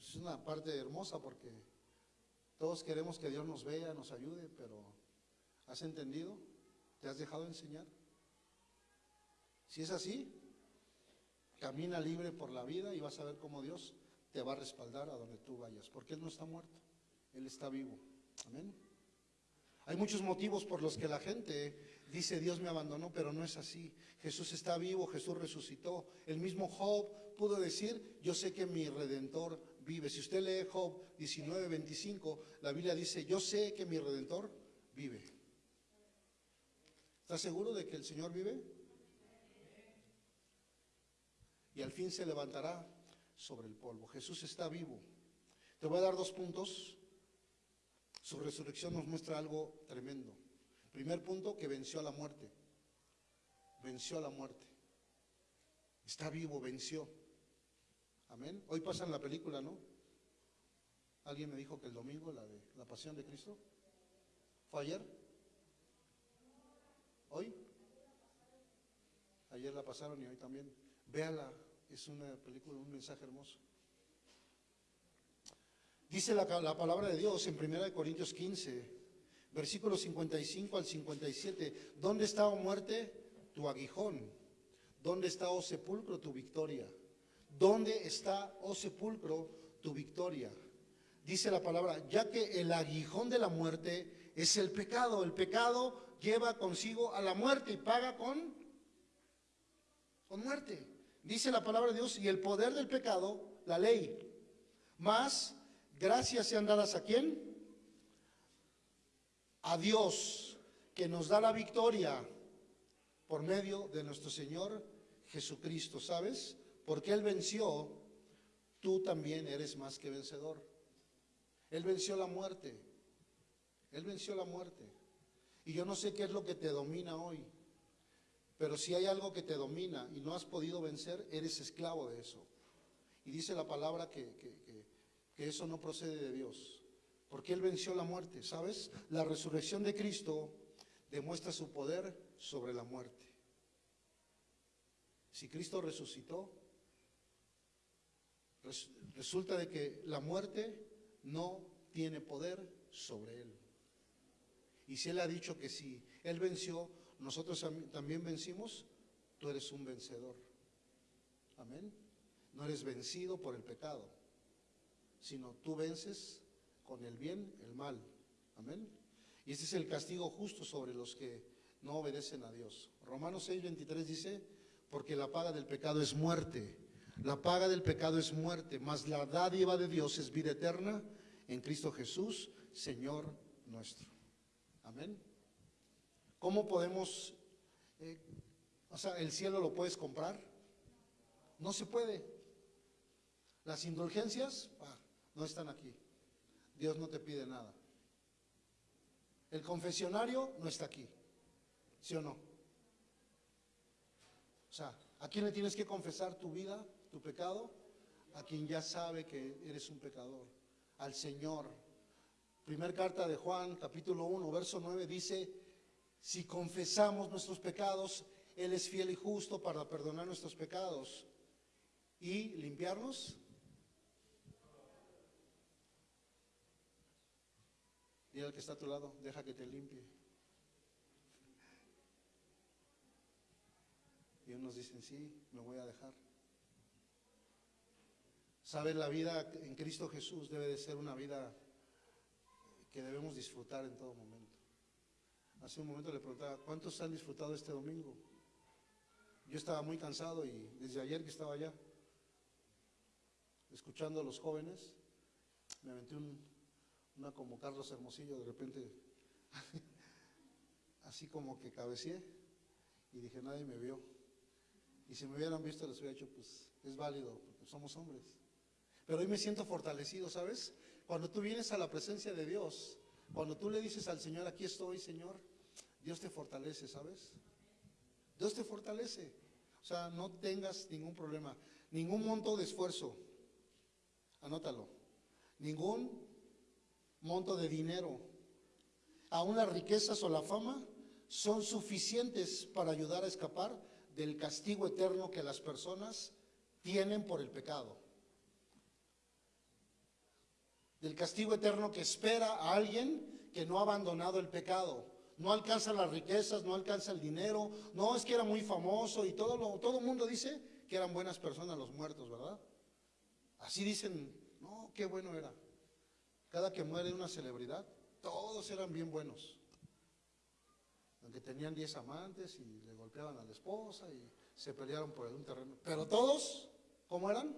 B: Es una parte hermosa porque todos queremos que Dios nos vea, nos ayude, pero ¿has entendido? ¿Te has dejado enseñar? Si es así, camina libre por la vida y vas a ver cómo Dios te va a respaldar a donde tú vayas, porque Él no está muerto, Él está vivo. Amén. Hay muchos motivos por los que la gente dice Dios me abandonó, pero no es así. Jesús está vivo, Jesús resucitó. El mismo Job pudo decir, yo sé que mi redentor vive. Si usted lee Job 19, 25, la Biblia dice, yo sé que mi redentor vive. ¿Está seguro de que el Señor vive? Y al fin se levantará sobre el polvo. Jesús está vivo. Te voy a dar dos puntos. Su resurrección nos muestra algo tremendo. Primer punto, que venció a la muerte. Venció a la muerte. Está vivo, venció. Amén. Hoy pasan la película, ¿no? Alguien me dijo que el domingo, la de la pasión de Cristo. ¿Fue ayer? ¿Hoy? Ayer la pasaron y hoy también. Véala, es una película, un mensaje hermoso. Dice la, la palabra de Dios en 1 Corintios 15, versículos 55 al 57, ¿dónde está, oh muerte, tu aguijón? ¿Dónde está, oh sepulcro, tu victoria? ¿Dónde está, oh sepulcro, tu victoria? Dice la palabra, ya que el aguijón de la muerte es el pecado, el pecado lleva consigo a la muerte y paga con, con muerte. Dice la palabra de Dios, y el poder del pecado, la ley. Más gracias sean dadas a quién? A Dios, que nos da la victoria por medio de nuestro Señor Jesucristo, ¿sabes? Porque Él venció, tú también eres más que vencedor. Él venció la muerte. Él venció la muerte. Y yo no sé qué es lo que te domina hoy. Pero si hay algo que te domina y no has podido vencer, eres esclavo de eso. Y dice la palabra que, que, que, que eso no procede de Dios. Porque Él venció la muerte, ¿sabes? La resurrección de Cristo demuestra su poder sobre la muerte. Si Cristo resucitó, res- resulta de que la muerte no tiene poder sobre Él. Y si Él ha dicho que si Él venció, nosotros am- también vencimos, tú eres un vencedor. Amén. No eres vencido por el pecado, sino tú vences con el bien el mal. Amén. Y este es el castigo justo sobre los que no obedecen a Dios. Romanos 6, 23 dice, porque la paga del pecado es muerte. La paga del pecado es muerte, mas la dádiva de Dios es vida eterna en Cristo Jesús, Señor nuestro. Amén. ¿Cómo podemos, eh, o sea, el cielo lo puedes comprar? No se puede. Las indulgencias ah, no están aquí. Dios no te pide nada. El confesionario no está aquí. ¿Sí o no? O sea, ¿a quién le tienes que confesar tu vida, tu pecado? A quien ya sabe que eres un pecador. Al Señor. Primer carta de Juan, capítulo 1, verso 9, dice, si confesamos nuestros pecados, Él es fiel y justo para perdonar nuestros pecados y limpiarnos. Dile al que está a tu lado, deja que te limpie. Y unos dicen, sí, me voy a dejar. Sabes, la vida en Cristo Jesús debe de ser una vida que debemos disfrutar en todo momento. Hace un momento le preguntaba, ¿cuántos han disfrutado este domingo? Yo estaba muy cansado y desde ayer que estaba allá, escuchando a los jóvenes, me aventé un, una como Carlos Hermosillo, de repente, (laughs) así como que cabeceé y dije, nadie me vio. Y si me hubieran visto, les hubiera dicho, pues es válido, porque somos hombres. Pero hoy me siento fortalecido, ¿sabes? Cuando tú vienes a la presencia de Dios, cuando tú le dices al Señor, aquí estoy, Señor, Dios te fortalece, ¿sabes? Dios te fortalece. O sea, no tengas ningún problema, ningún monto de esfuerzo. Anótalo. Ningún monto de dinero. Aún las riquezas o la fama son suficientes para ayudar a escapar del castigo eterno que las personas tienen por el pecado. Del castigo eterno que espera a alguien que no ha abandonado el pecado. No alcanza las riquezas, no alcanza el dinero. No es que era muy famoso y todo todo el mundo dice que eran buenas personas los muertos, ¿verdad? Así dicen, no, qué bueno era. Cada que muere una celebridad, todos eran bien buenos. Aunque tenían 10 amantes y le golpeaban a la esposa y se pelearon por un terreno. Pero todos, ¿cómo eran?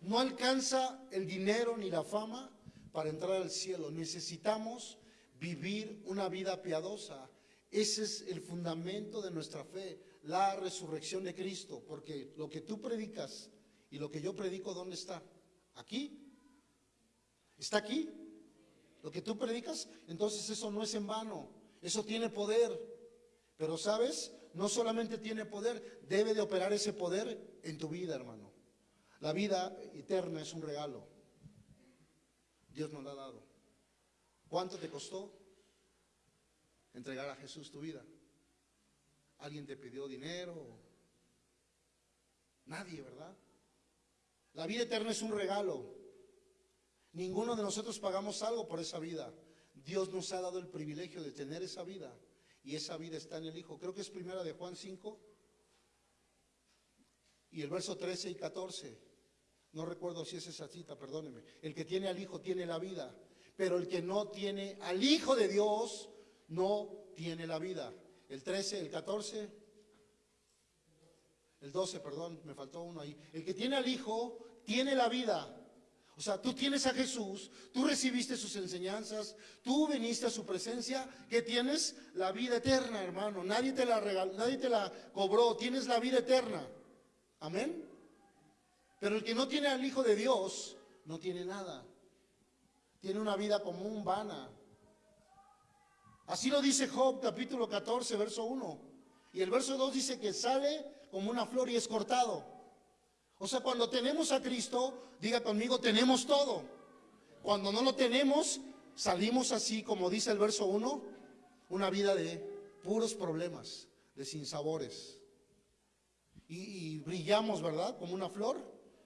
B: No alcanza el dinero ni la fama para entrar al cielo. Necesitamos vivir una vida piadosa. Ese es el fundamento de nuestra fe, la resurrección de Cristo, porque lo que tú predicas y lo que yo predico, ¿dónde está? Aquí. ¿Está aquí? Lo que tú predicas, entonces eso no es en vano, eso tiene poder. Pero sabes, no solamente tiene poder, debe de operar ese poder en tu vida, hermano. La vida eterna es un regalo. Dios nos la ha dado. ¿Cuánto te costó entregar a Jesús tu vida? ¿Alguien te pidió dinero? Nadie, ¿verdad? La vida eterna es un regalo. Ninguno de nosotros pagamos algo por esa vida. Dios nos ha dado el privilegio de tener esa vida y esa vida está en el Hijo. Creo que es primera de Juan 5 y el verso 13 y 14. No recuerdo si es esa cita, perdóneme. El que tiene al Hijo tiene la vida, pero el que no tiene al Hijo de Dios no tiene la vida. El 13, el 14, el 12, perdón, me faltó uno ahí. El que tiene al Hijo tiene la vida. O sea, tú tienes a Jesús, tú recibiste sus enseñanzas, tú viniste a su presencia, que tienes la vida eterna, hermano. Nadie te la regaló, nadie te la cobró, tienes la vida eterna. Amén. Pero el que no tiene al Hijo de Dios no tiene nada. Tiene una vida común, vana. Así lo dice Job capítulo 14, verso 1. Y el verso 2 dice que sale como una flor y es cortado. O sea, cuando tenemos a Cristo, diga conmigo, tenemos todo. Cuando no lo tenemos, salimos así, como dice el verso 1, una vida de puros problemas, de sinsabores. Y, y brillamos, ¿verdad? Como una flor,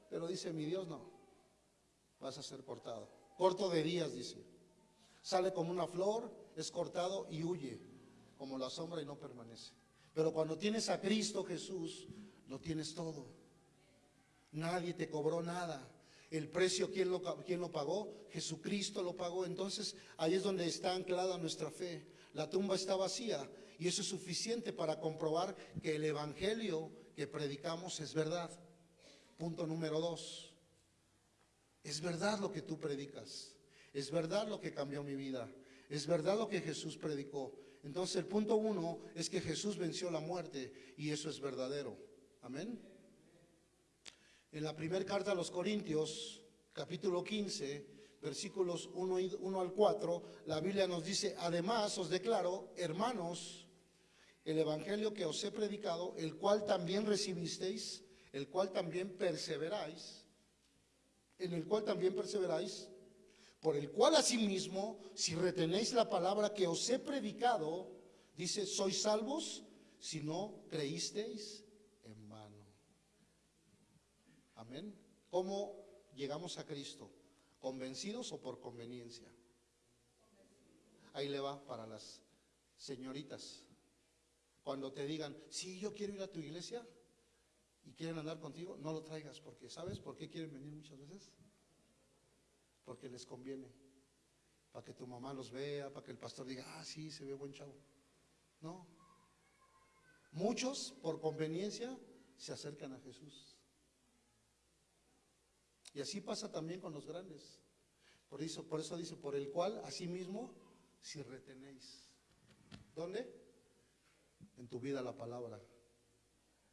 B: pero dice mi Dios, no, vas a ser cortado. Corto de días, dice. Sale como una flor, es cortado y huye, como la sombra y no permanece. Pero cuando tienes a Cristo Jesús, lo tienes todo. Nadie te cobró nada. El precio, ¿quién lo, quién lo pagó? Jesucristo lo pagó. Entonces, ahí es donde está anclada nuestra fe. La tumba está vacía y eso es suficiente para comprobar que el Evangelio que predicamos es verdad. Punto número dos. Es verdad lo que tú predicas. Es verdad lo que cambió mi vida. Es verdad lo que Jesús predicó. Entonces el punto uno es que Jesús venció la muerte y eso es verdadero. Amén. En la primera carta a los Corintios, capítulo 15, versículos 1, y- 1 al 4, la Biblia nos dice, además os declaro, hermanos, el Evangelio que os he predicado, el cual también recibisteis, el cual también perseveráis, en el cual también perseveráis, por el cual asimismo, si retenéis la palabra que os he predicado, dice, sois salvos si no creísteis. Amén. ¿Cómo llegamos a Cristo? ¿Convencidos o por conveniencia? Ahí le va para las señoritas. Cuando te digan, sí, yo quiero ir a tu iglesia y quieren andar contigo, no lo traigas porque, ¿sabes por qué quieren venir muchas veces? Porque les conviene. para que tu mamá los vea, para que el pastor diga, ah, sí, se ve buen chavo. No. Muchos, por conveniencia, se acercan a Jesús. Y así pasa también con los grandes. Por eso, por eso dice, por el cual, asimismo, si retenéis. ¿Dónde? En tu vida la palabra.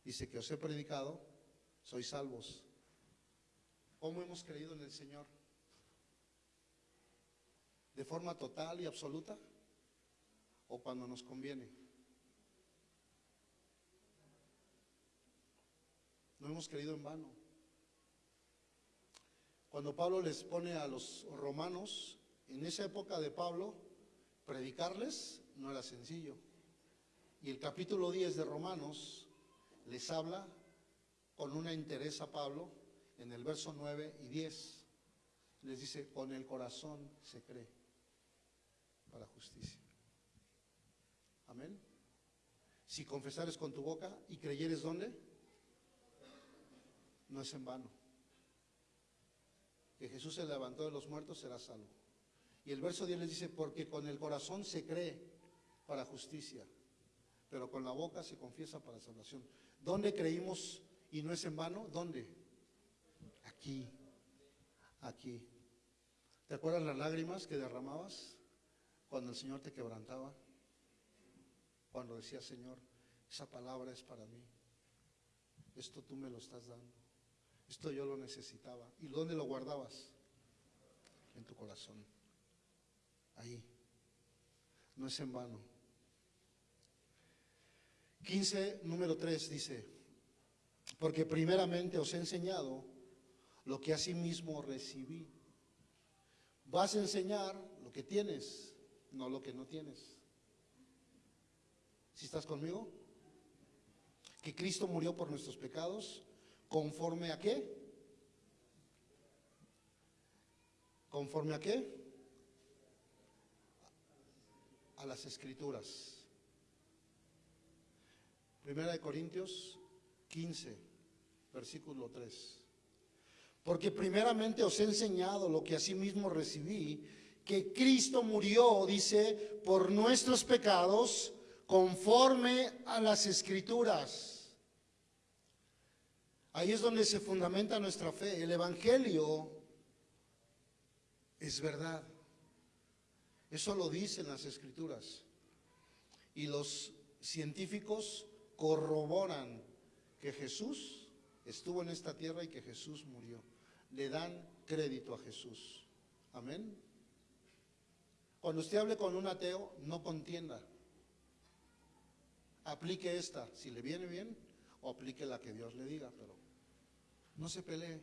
B: Dice que os he predicado, sois salvos. ¿Cómo hemos creído en el Señor? ¿De forma total y absoluta? ¿O cuando nos conviene? No hemos creído en vano. Cuando Pablo les pone a los romanos, en esa época de Pablo, predicarles no era sencillo. Y el capítulo 10 de Romanos les habla con una interés a Pablo en el verso 9 y 10. Les dice, con el corazón se cree para justicia. Amén. Si confesares con tu boca y creyeres dónde, no es en vano. Que Jesús se levantó de los muertos será salvo. Y el verso 10 les dice, porque con el corazón se cree para justicia, pero con la boca se confiesa para salvación. ¿Dónde creímos y no es en vano? ¿Dónde? Aquí, aquí. ¿Te acuerdas las lágrimas que derramabas cuando el Señor te quebrantaba? Cuando decía, Señor, esa palabra es para mí. Esto tú me lo estás dando. Esto yo lo necesitaba. ¿Y dónde lo guardabas? En tu corazón. Ahí. No es en vano. 15, número 3 dice, porque primeramente os he enseñado lo que asimismo recibí. Vas a enseñar lo que tienes, no lo que no tienes. ¿Si estás conmigo? Que Cristo murió por nuestros pecados, conforme a qué? ¿Conforme a qué? A las escrituras. Primera de Corintios 15, versículo 3. Porque primeramente os he enseñado lo que asimismo recibí, que Cristo murió, dice, por nuestros pecados, conforme a las escrituras. Ahí es donde se fundamenta nuestra fe. El Evangelio es verdad. Eso lo dicen las escrituras. Y los científicos corroboran que Jesús estuvo en esta tierra y que Jesús murió. Le dan crédito a Jesús. Amén. Cuando usted hable con un ateo, no contienda. Aplique esta, si le viene bien, o aplique la que Dios le diga, pero no se pelee.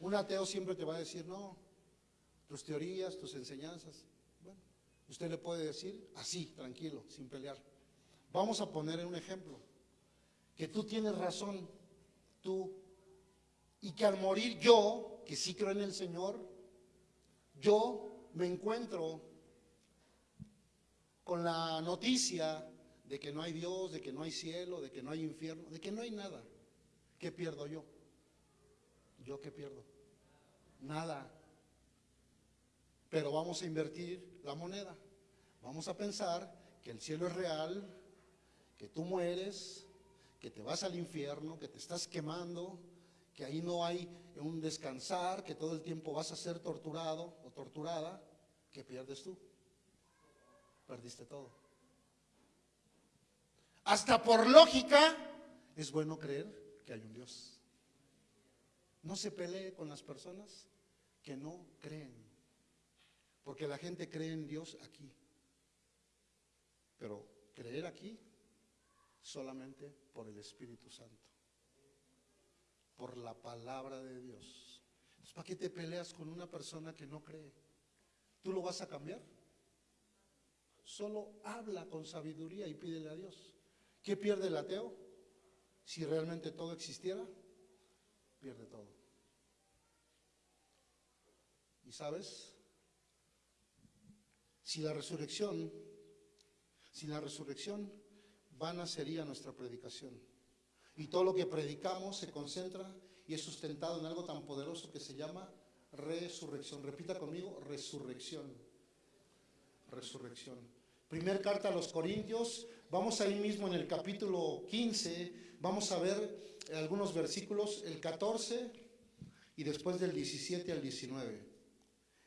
B: Un ateo siempre te va a decir, no, tus teorías, tus enseñanzas. Bueno, usted le puede decir así, tranquilo, sin pelear. Vamos a poner un ejemplo. Que tú tienes razón, tú, y que al morir yo, que sí creo en el Señor, yo me encuentro con la noticia de que no hay Dios, de que no hay cielo, de que no hay infierno, de que no hay nada. ¿Qué pierdo yo? ¿Yo qué pierdo? Nada. Pero vamos a invertir la moneda. Vamos a pensar que el cielo es real, que tú mueres, que te vas al infierno, que te estás quemando, que ahí no hay un descansar, que todo el tiempo vas a ser torturado o torturada, ¿qué pierdes tú? Perdiste todo. Hasta por lógica es bueno creer que hay un Dios. No se pelee con las personas que no creen, porque la gente cree en Dios aquí, pero creer aquí solamente por el Espíritu Santo, por la palabra de Dios. Entonces, ¿para qué te peleas con una persona que no cree? ¿Tú lo vas a cambiar? Solo habla con sabiduría y pídele a Dios. ¿Qué pierde el ateo? Si realmente todo existiera, pierde todo. ¿Y sabes? Si la resurrección, si la resurrección vana sería nuestra predicación. Y todo lo que predicamos se concentra y es sustentado en algo tan poderoso que se llama resurrección. Repita conmigo, resurrección. resurrección. Primer carta a los Corintios, vamos ahí mismo en el capítulo 15, vamos a ver algunos versículos, el 14 y después del 17 al 19.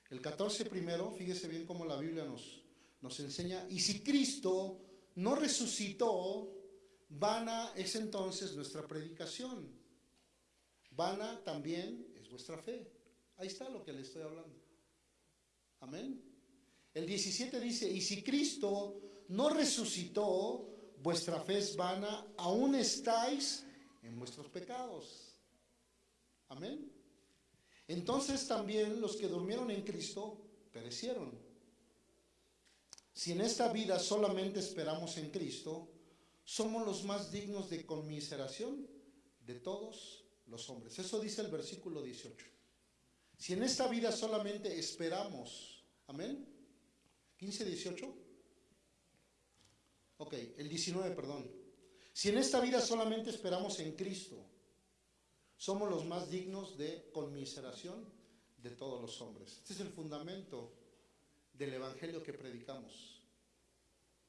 B: El 14 primero, fíjese bien cómo la Biblia nos, nos enseña, y si Cristo no resucitó, vana es entonces nuestra predicación. Vana también es vuestra fe. Ahí está lo que le estoy hablando. Amén. El 17 dice, y si Cristo no resucitó, vuestra fe es vana, aún estáis en vuestros pecados. Amén. Entonces también los que durmieron en Cristo perecieron. Si en esta vida solamente esperamos en Cristo, somos los más dignos de conmiseración de todos los hombres. Eso dice el versículo 18. Si en esta vida solamente esperamos, amén. 15, 18. Ok, el 19, perdón. Si en esta vida solamente esperamos en Cristo, somos los más dignos de conmiseración de todos los hombres. Este es el fundamento del evangelio que predicamos.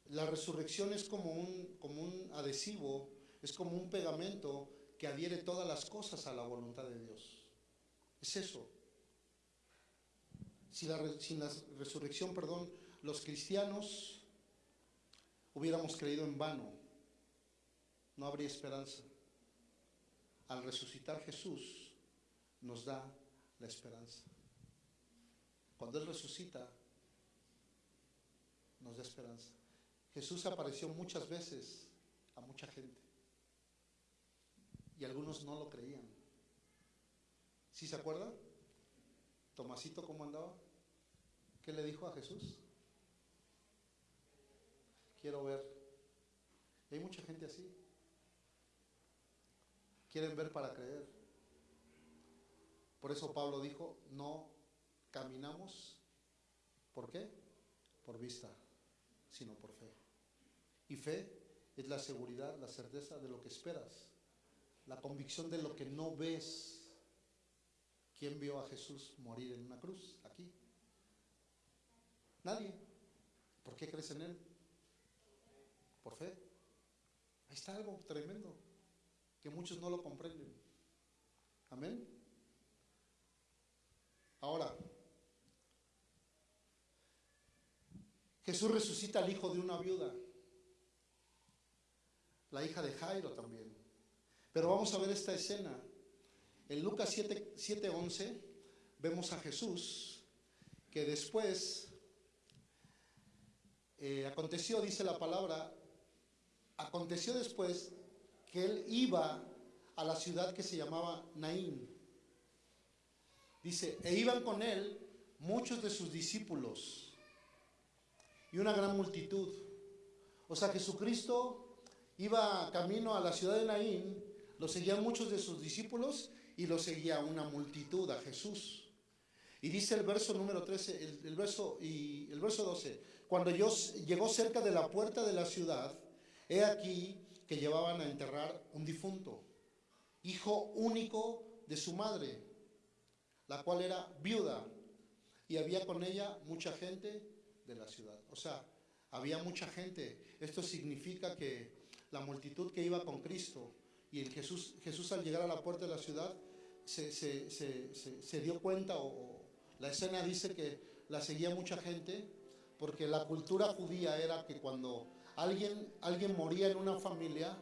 B: La resurrección es como un, como un adhesivo, es como un pegamento que adhiere todas las cosas a la voluntad de Dios. Es eso. Si la, sin la resurrección, perdón, los cristianos hubiéramos creído en vano, no habría esperanza. Al resucitar Jesús nos da la esperanza. Cuando Él resucita, nos da esperanza. Jesús apareció muchas veces a mucha gente y algunos no lo creían. ¿Sí se acuerdan? Tomasito, ¿cómo andaba? ¿Qué le dijo a Jesús? Quiero ver. hay mucha gente así. Quieren ver para creer. Por eso Pablo dijo, no caminamos, ¿por qué? Por vista, sino por fe. Y fe es la seguridad, la certeza de lo que esperas, la convicción de lo que no ves. ¿Quién vio a Jesús morir en una cruz? Aquí. Nadie. ¿Por qué crees en Él? Por fe. Ahí está algo tremendo que muchos no lo comprenden. Amén. Ahora, Jesús resucita al hijo de una viuda, la hija de Jairo también. Pero vamos a ver esta escena. En Lucas 7:11 vemos a Jesús que después eh, aconteció, dice la palabra, aconteció después que él iba a la ciudad que se llamaba Naín. Dice, e iban con él muchos de sus discípulos y una gran multitud. O sea, Jesucristo iba camino a la ciudad de Naín, lo seguían muchos de sus discípulos y lo seguía una multitud a Jesús. Y dice el verso número 13, el, verso, y el verso 12, cuando yo, llegó cerca de la puerta de la ciudad, he aquí que llevaban a enterrar un difunto, hijo único de su madre, la cual era viuda, y había con ella mucha gente de la ciudad. O sea, había mucha gente. Esto significa que la multitud que iba con Cristo y el Jesús, Jesús al llegar a la puerta de la ciudad se, se dio cuenta o la escena dice que la seguía mucha gente porque la cultura judía era que cuando Alguien, alguien moría en una familia,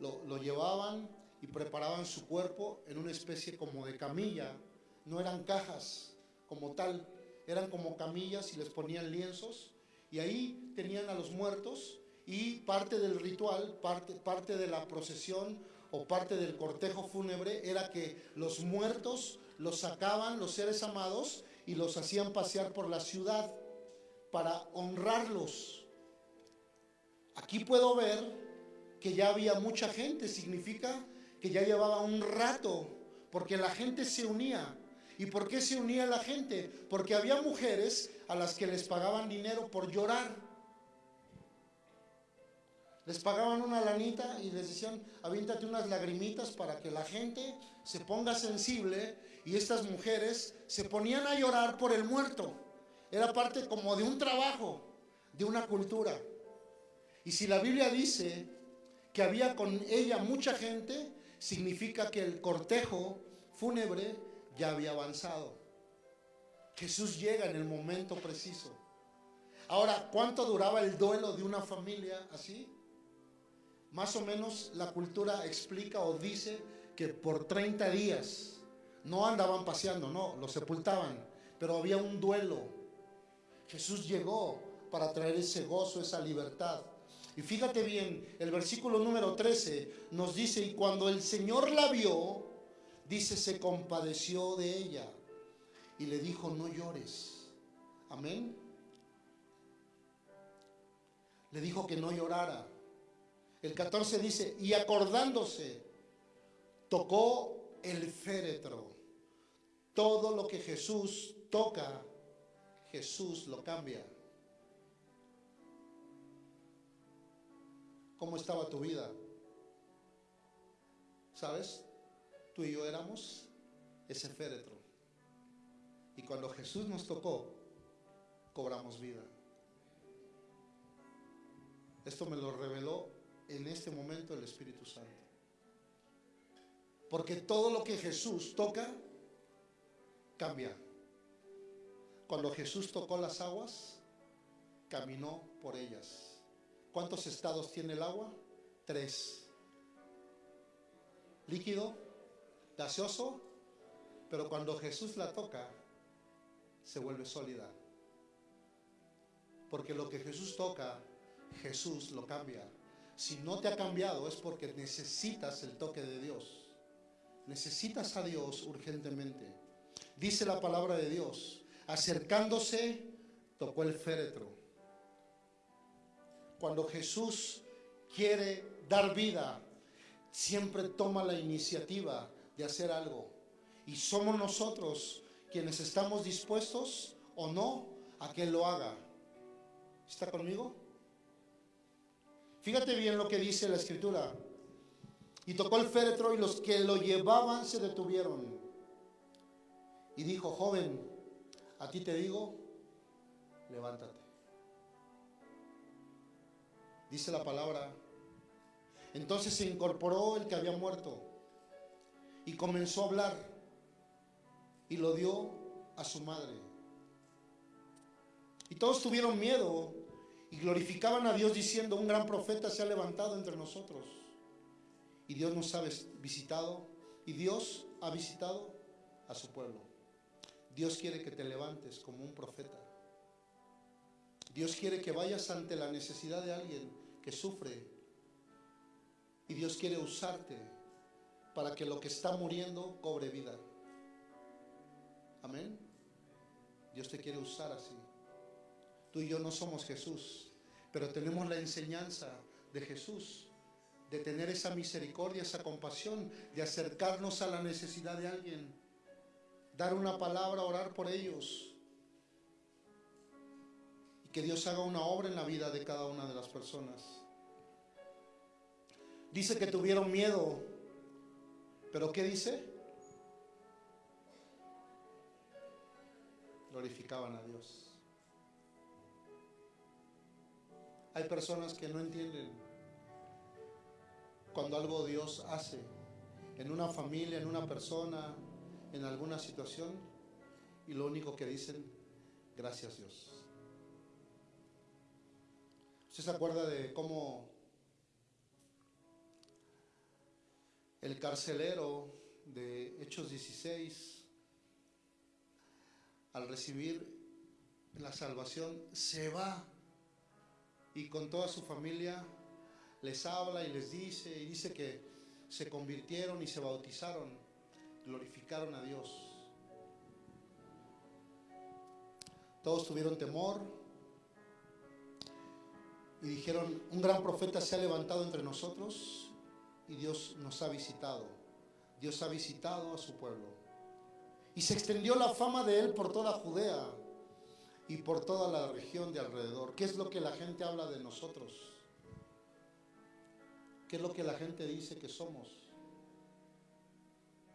B: lo, lo llevaban y preparaban su cuerpo en una especie como de camilla. No eran cajas como tal, eran como camillas y les ponían lienzos y ahí tenían a los muertos y parte del ritual, parte, parte de la procesión o parte del cortejo fúnebre era que los muertos los sacaban, los seres amados, y los hacían pasear por la ciudad para honrarlos. Aquí puedo ver que ya había mucha gente, significa que ya llevaba un rato, porque la gente se unía. ¿Y por qué se unía la gente? Porque había mujeres a las que les pagaban dinero por llorar. Les pagaban una lanita y les decían, avíntate unas lagrimitas para que la gente se ponga sensible y estas mujeres se ponían a llorar por el muerto. Era parte como de un trabajo. de una cultura. Y si la Biblia dice que había con ella mucha gente, significa que el cortejo fúnebre ya había avanzado. Jesús llega en el momento preciso. Ahora, ¿cuánto duraba el duelo de una familia así? Más o menos la cultura explica o dice que por 30 días no andaban paseando, no, lo sepultaban, pero había un duelo. Jesús llegó para traer ese gozo, esa libertad. Y fíjate bien, el versículo número 13 nos dice, y cuando el Señor la vio, dice, se compadeció de ella y le dijo, no llores. Amén. Le dijo que no llorara. El 14 dice, y acordándose, tocó el féretro. Todo lo que Jesús toca, Jesús lo cambia. ¿Cómo estaba tu vida? ¿Sabes? Tú y yo éramos ese féretro. Y cuando Jesús nos tocó, cobramos vida. Esto me lo reveló en este momento el Espíritu Santo. Porque todo lo que Jesús toca, cambia. Cuando Jesús tocó las aguas, caminó por ellas. ¿Cuántos estados tiene el agua? Tres. Líquido, gaseoso, pero cuando Jesús la toca, se vuelve sólida. Porque lo que Jesús toca, Jesús lo cambia. Si no te ha cambiado es porque necesitas el toque de Dios. Necesitas a Dios urgentemente. Dice la palabra de Dios, acercándose, tocó el féretro. Cuando Jesús quiere dar vida, siempre toma la iniciativa de hacer algo. Y somos nosotros quienes estamos dispuestos o no a que lo haga. ¿Está conmigo? Fíjate bien lo que dice la escritura. Y tocó el féretro y los que lo llevaban se detuvieron. Y dijo, joven, a ti te digo, levántate. Dice la palabra. Entonces se incorporó el que había muerto y comenzó a hablar y lo dio a su madre. Y todos tuvieron miedo y glorificaban a Dios diciendo, un gran profeta se ha levantado entre nosotros. Y Dios nos ha visitado y Dios ha visitado a su pueblo. Dios quiere que te levantes como un profeta. Dios quiere que vayas ante la necesidad de alguien que sufre. Y Dios quiere usarte para que lo que está muriendo cobre vida. Amén. Dios te quiere usar así. Tú y yo no somos Jesús, pero tenemos la enseñanza de Jesús, de tener esa misericordia, esa compasión, de acercarnos a la necesidad de alguien, dar una palabra, orar por ellos. Que Dios haga una obra en la vida de cada una de las personas. Dice que tuvieron miedo, pero ¿qué dice? glorificaban a Dios. Hay personas que no entienden cuando algo Dios hace en una familia, en una persona, en alguna situación, y lo único que dicen, gracias Dios. ¿Usted se acuerda de cómo el carcelero de Hechos 16 al recibir la salvación, se va y con toda su familia les habla y les dice, y dice que se convirtieron y se bautizaron, glorificaron a Dios. Todos tuvieron temor y dijeron, un gran profeta se ha levantado entre nosotros y Dios nos ha visitado. Dios ha visitado a su pueblo. Y se extendió la fama de él por toda Judea y por toda la región de alrededor. ¿Qué es lo que la gente habla de nosotros? ¿Qué es lo que la gente dice que somos?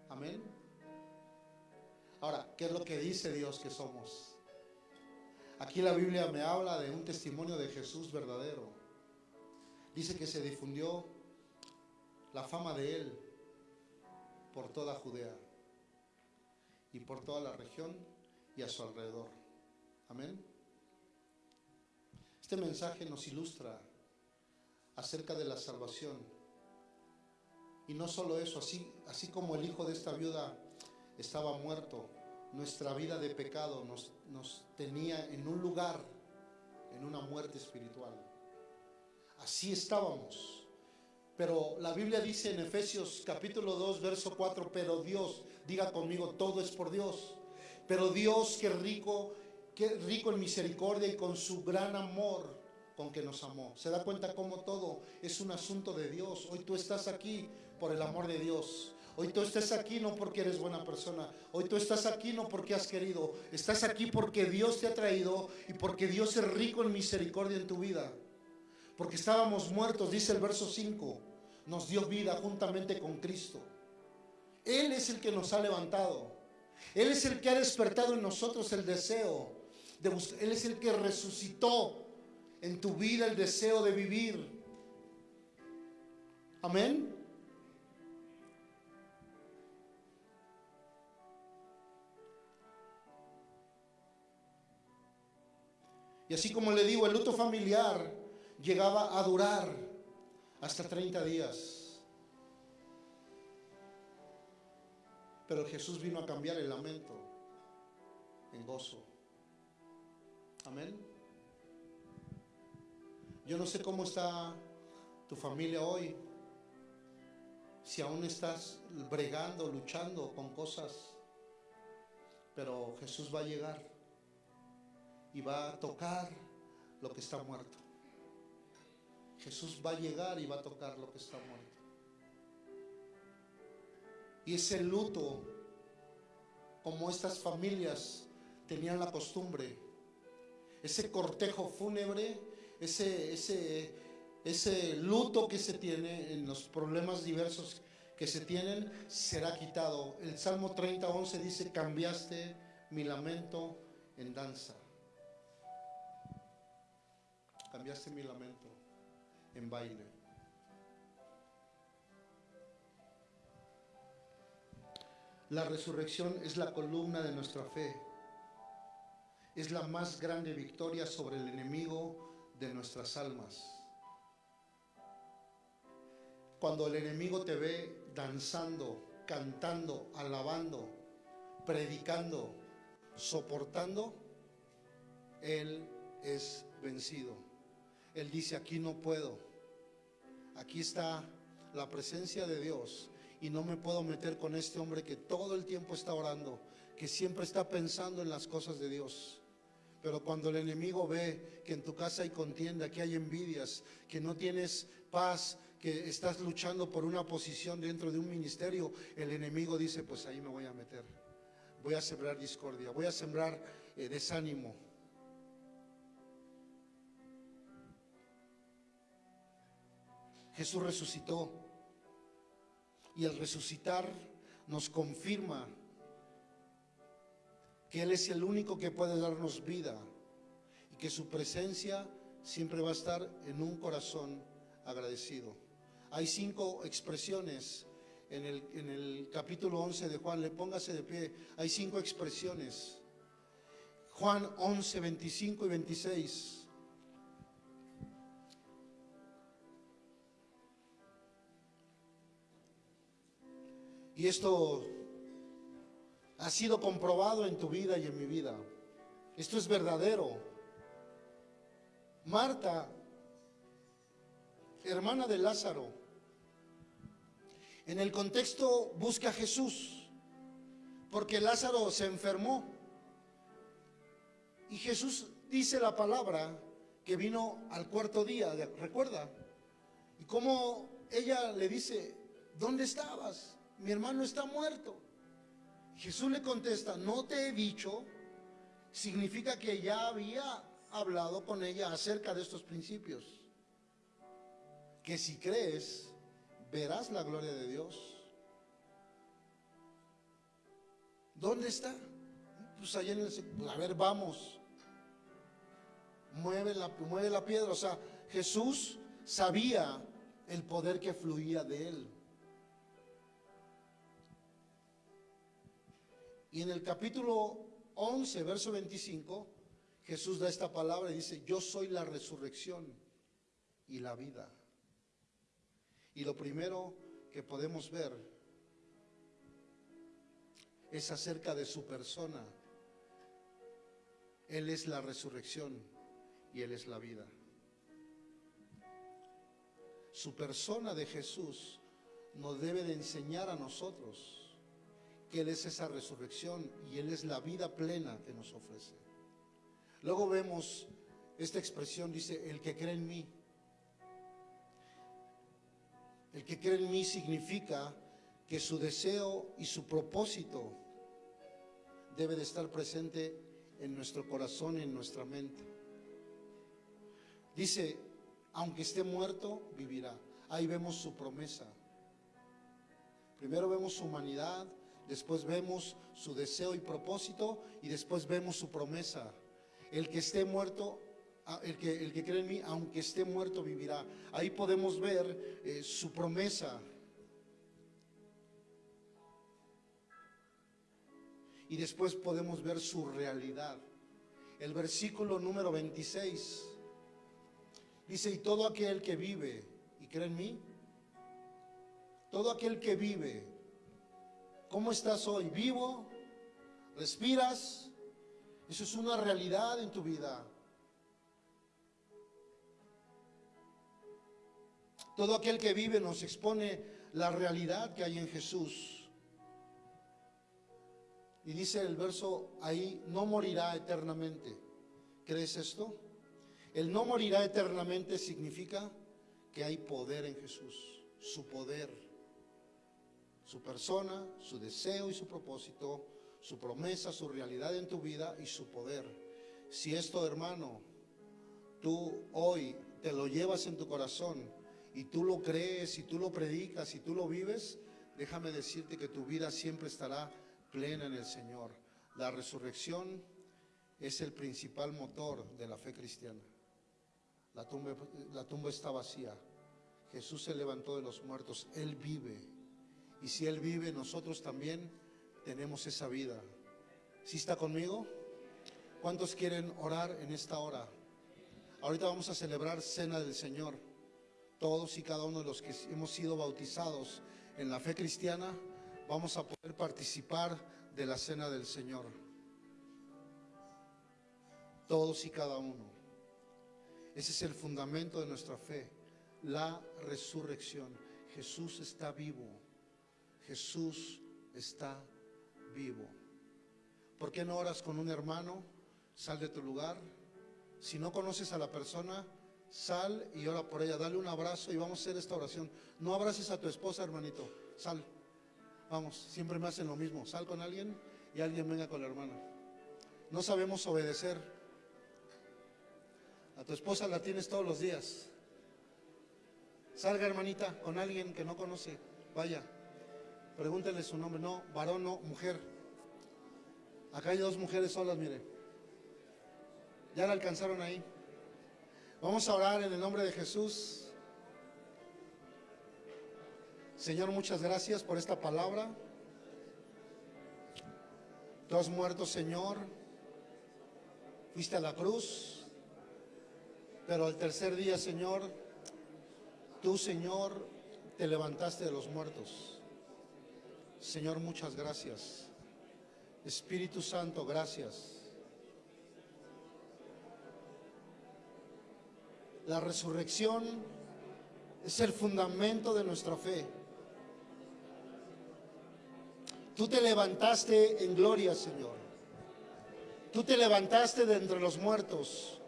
B: Amén. Ahora, ¿qué es lo que dice Dios que somos? Aquí la Biblia me habla de un testimonio de Jesús verdadero. Dice que se difundió la fama de él por toda Judea y por toda la región y a su alrededor. Amén. Este mensaje nos ilustra acerca de la salvación. Y no solo eso, así, así como el hijo de esta viuda estaba muerto, nuestra vida de pecado nos, nos tenía en un lugar, en una muerte espiritual. Así estábamos. Pero la Biblia dice en Efesios capítulo 2, verso 4, pero Dios, diga conmigo, todo es por Dios. Pero Dios que rico, que rico en misericordia y con su gran amor con que nos amó. Se da cuenta cómo todo es un asunto de Dios. Hoy tú estás aquí por el amor de Dios. Hoy tú estás aquí no porque eres buena persona. Hoy tú estás aquí no porque has querido. Estás aquí porque Dios te ha traído y porque Dios es rico en misericordia en tu vida. Porque estábamos muertos, dice el verso 5. Nos dio vida juntamente con Cristo. Él es el que nos ha levantado. Él es el que ha despertado en nosotros el deseo. De Él es el que resucitó en tu vida el deseo de vivir. Amén. Y así como le digo, el luto familiar llegaba a durar hasta 30 días. Pero Jesús vino a cambiar el lamento en gozo. Amén. Yo no sé cómo está tu familia hoy. Si aún estás bregando, luchando con cosas. Pero Jesús va a llegar y va a tocar lo que está muerto. Jesús va a llegar y va a tocar lo que está muerto. Y ese luto, como estas familias tenían la costumbre, ese cortejo fúnebre, ese, ese, ese luto que se tiene en los problemas diversos que se tienen, será quitado. El Salmo 30, 11 dice, cambiaste mi lamento en danza. Cambiaste mi lamento en baile. La resurrección es la columna de nuestra fe. Es la más grande victoria sobre el enemigo de nuestras almas. Cuando el enemigo te ve danzando, cantando, alabando, predicando, soportando, Él es vencido. Él dice, aquí no puedo. Aquí está la presencia de Dios y no me puedo meter con este hombre que todo el tiempo está orando, que siempre está pensando en las cosas de Dios. Pero cuando el enemigo ve que en tu casa hay contienda, que hay envidias, que no tienes paz, que estás luchando por una posición dentro de un ministerio, el enemigo dice, pues ahí me voy a meter. Voy a sembrar discordia, voy a sembrar eh, desánimo. Jesús resucitó y al resucitar nos confirma que Él es el único que puede darnos vida y que su presencia siempre va a estar en un corazón agradecido. Hay cinco expresiones en el, en el capítulo 11 de Juan, le póngase de pie, hay cinco expresiones. Juan 11, 25 y 26. Y esto ha sido comprobado en tu vida y en mi vida. Esto es verdadero. Marta, hermana de Lázaro, en el contexto busca a Jesús, porque Lázaro se enfermó. Y Jesús dice la palabra que vino al cuarto día, ¿recuerda? Y como ella le dice, ¿dónde estabas? Mi hermano está muerto. Jesús le contesta, no te he dicho, significa que ya había hablado con ella acerca de estos principios. Que si crees, verás la gloria de Dios. ¿Dónde está? Pues allá en el... A ver, vamos. mueve la, mueve la piedra. O sea, Jesús sabía el poder que fluía de él. Y en el capítulo 11, verso 25, Jesús da esta palabra y dice, yo soy la resurrección y la vida. Y lo primero que podemos ver es acerca de su persona. Él es la resurrección y Él es la vida. Su persona de Jesús nos debe de enseñar a nosotros Él es esa resurrección y Él es la vida plena que nos ofrece. Luego vemos esta expresión, dice, el que cree en mí. El que cree en mí significa que su deseo y su propósito debe de estar presente en nuestro corazón y en nuestra mente. Dice, aunque esté muerto, vivirá. Ahí vemos su promesa. Primero vemos su humanidad, después vemos su deseo y propósito y después vemos su promesa. El que esté muerto, ah, el que, el que cree en mí, aunque esté muerto, vivirá. Ahí podemos ver eh, su promesa. Y después podemos ver su realidad. El versículo número 26 dice, y todo aquel que vive y cree en mí, todo aquel que vive, ¿cómo estás hoy? ¿Vivo? ¿Respiras? Eso es una realidad en tu vida. Todo aquel que vive nos expone la realidad que hay en Jesús. Y dice el verso ahí, no morirá eternamente. ¿Crees esto? El no morirá eternamente significa que hay poder en Jesús, su poder, su persona, su deseo y su propósito, su promesa, su realidad en tu vida y su poder. Si esto, hermano, tú hoy te lo llevas en tu corazón y tú lo crees y tú lo predicas y tú lo vives, déjame decirte que tu vida siempre estará plena en el Señor. La resurrección es el principal motor de la fe cristiana. La tumba, la tumba está vacía. Jesús se levantó de los muertos. Él vive. Y si Él vive, nosotros también tenemos esa vida. ¿Sí está conmigo? ¿Cuántos quieren orar en esta hora? Ahorita vamos a celebrar Cena del Señor. Todos y cada uno de los que hemos sido bautizados en la fe cristiana, vamos a poder participar de la Cena del Señor. Todos y cada uno. Ese es el fundamento de nuestra fe, la resurrección. Jesús está vivo. Jesús está vivo. ¿Por qué no oras con un hermano? Sal de tu lugar. Si no conoces a la persona, sal y ora por ella. Dale un abrazo y vamos a hacer esta oración. No abraces a tu esposa, hermanito. Sal. Vamos, siempre me hacen lo mismo. Sal con alguien y alguien venga con la hermana. No sabemos obedecer. A tu esposa la tienes todos los días. Salga, hermanita, con alguien que no conoce. Vaya. Pregúntele su nombre. No, varón, no, mujer. Acá hay dos mujeres solas, mire. Ya la alcanzaron ahí. Vamos a orar en el nombre de Jesús. Señor, muchas gracias por esta palabra. Tú has muerto, Señor. Fuiste a la cruz. Pero al tercer día, Señor, tú, Señor, te levantaste de los muertos. Señor, muchas gracias. Espíritu Santo, gracias. La resurrección es el fundamento de nuestra fe. Tú te levantaste en gloria, Señor. Tú te levantaste de entre los muertos.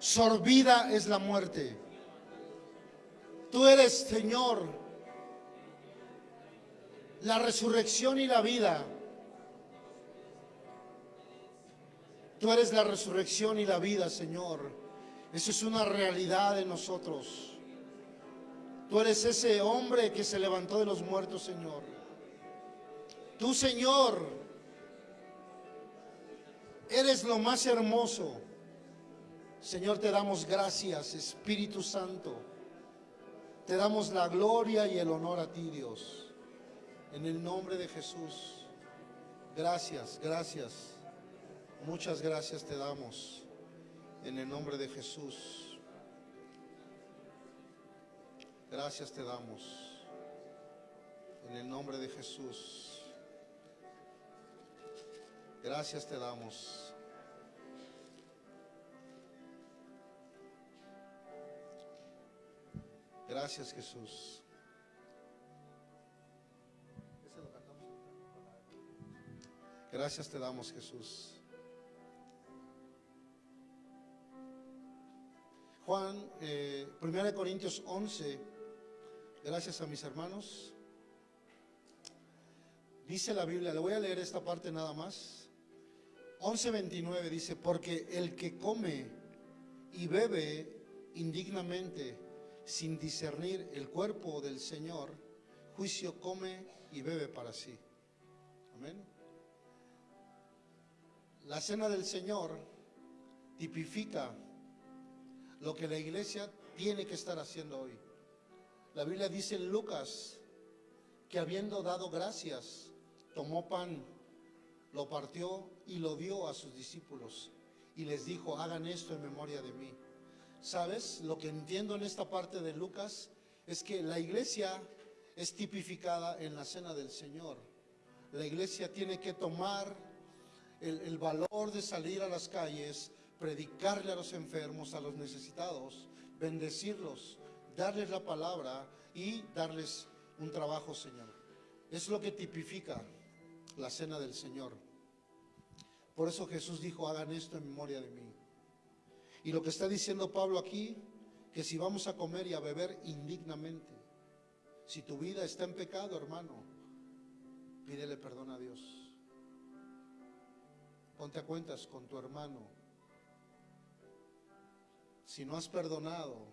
B: Sorbida es la muerte. Tú eres, Señor, la resurrección y la vida. Tú eres la resurrección y la vida, Señor. Eso es una realidad en nosotros. Tú eres ese hombre que se levantó de los muertos, Señor. Tú, Señor, eres lo más hermoso. Señor, te damos gracias, Espíritu Santo. Te damos la gloria y el honor a ti, Dios. En el nombre de Jesús. Gracias, gracias. Muchas gracias te damos. En el nombre de Jesús. Gracias te damos. En el nombre de Jesús. Gracias te damos. Gracias Jesús. Gracias te damos Jesús. Juan, eh, 1 Corintios 11, gracias a mis hermanos. Dice la Biblia, le voy a leer esta parte nada más. 11.29 dice, porque el que come y bebe indignamente sin discernir el cuerpo del Señor, juicio come y bebe para sí. Amén. La cena del Señor tipifica lo que la iglesia tiene que estar haciendo hoy. La Biblia dice en Lucas que habiendo dado gracias, tomó pan, lo partió y lo dio a sus discípulos y les dijo, hagan esto en memoria de mí. ¿Sabes? Lo que entiendo en esta parte de Lucas es que la iglesia es tipificada en la cena del Señor. La iglesia tiene que tomar el, valor de salir a las calles, predicarle a los enfermos, a los necesitados, bendecirlos, darles la palabra y darles un trabajo, Señor. Es lo que tipifica la cena del Señor. Por eso Jesús dijo, hagan esto en memoria de mí. Y lo que está diciendo Pablo aquí, que si vamos a comer y a beber indignamente, si tu vida está en pecado, hermano, pídele perdón a Dios. Ponte a cuentas con tu hermano. Si no has perdonado,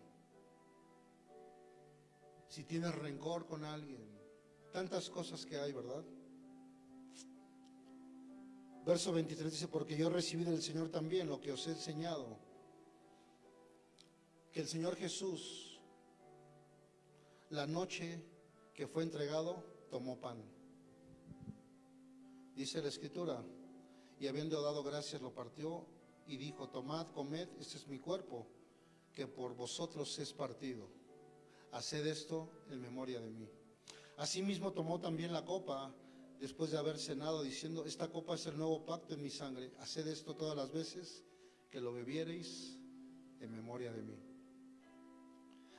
B: si tienes rencor con alguien, tantas cosas que hay, ¿verdad? Verso 23 dice, porque yo recibí del Señor también lo que os he enseñado, que el Señor Jesús, la noche que fue entregado, tomó pan. Dice la Escritura, y habiendo dado gracias lo partió y dijo, tomad, comed, este es mi cuerpo, que por vosotros es partido. Haced esto en memoria de mí. Asimismo tomó también la copa después de haber cenado, diciendo, esta copa es el nuevo pacto en mi sangre. Haced esto todas las veces que lo bebiereis en memoria de mí.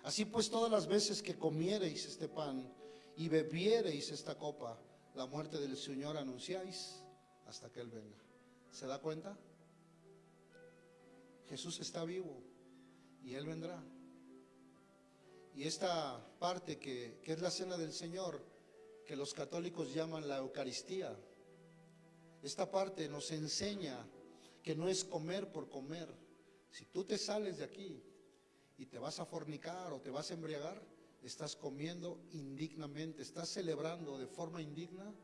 B: Así pues, todas las veces que comiereis este pan y bebiereis esta copa, la muerte del Señor anunciáis hasta que Él venga. ¿Se da cuenta? Jesús está vivo y Él vendrá. Y esta parte que, es la cena del Señor, que los católicos llaman la Eucaristía, esta parte nos enseña que no es comer por comer. Si tú te sales de aquí y te vas a fornicar o te vas a embriagar, estás comiendo indignamente, estás celebrando de forma indigna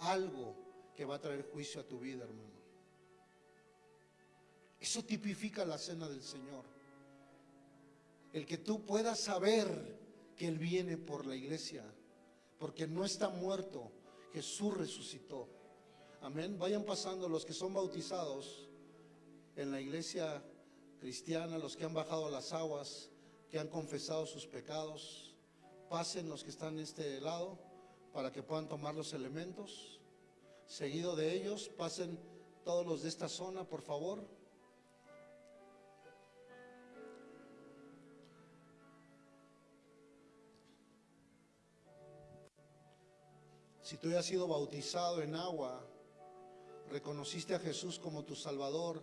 B: algo que va a traer juicio a tu vida, hermano. Eso tipifica la cena del Señor. El que tú puedas saber que Él viene por la iglesia, porque no está muerto, Jesús resucitó. Amén. Vayan pasando los que son bautizados en la iglesia cristiana, los que han bajado las aguas, que han confesado sus pecados. Pasen los que están en este lado para que puedan tomar los elementos. Seguido de ellos, pasen todos los de esta zona, por favor. Si tú has sido bautizado en agua, reconociste a Jesús como tu Salvador,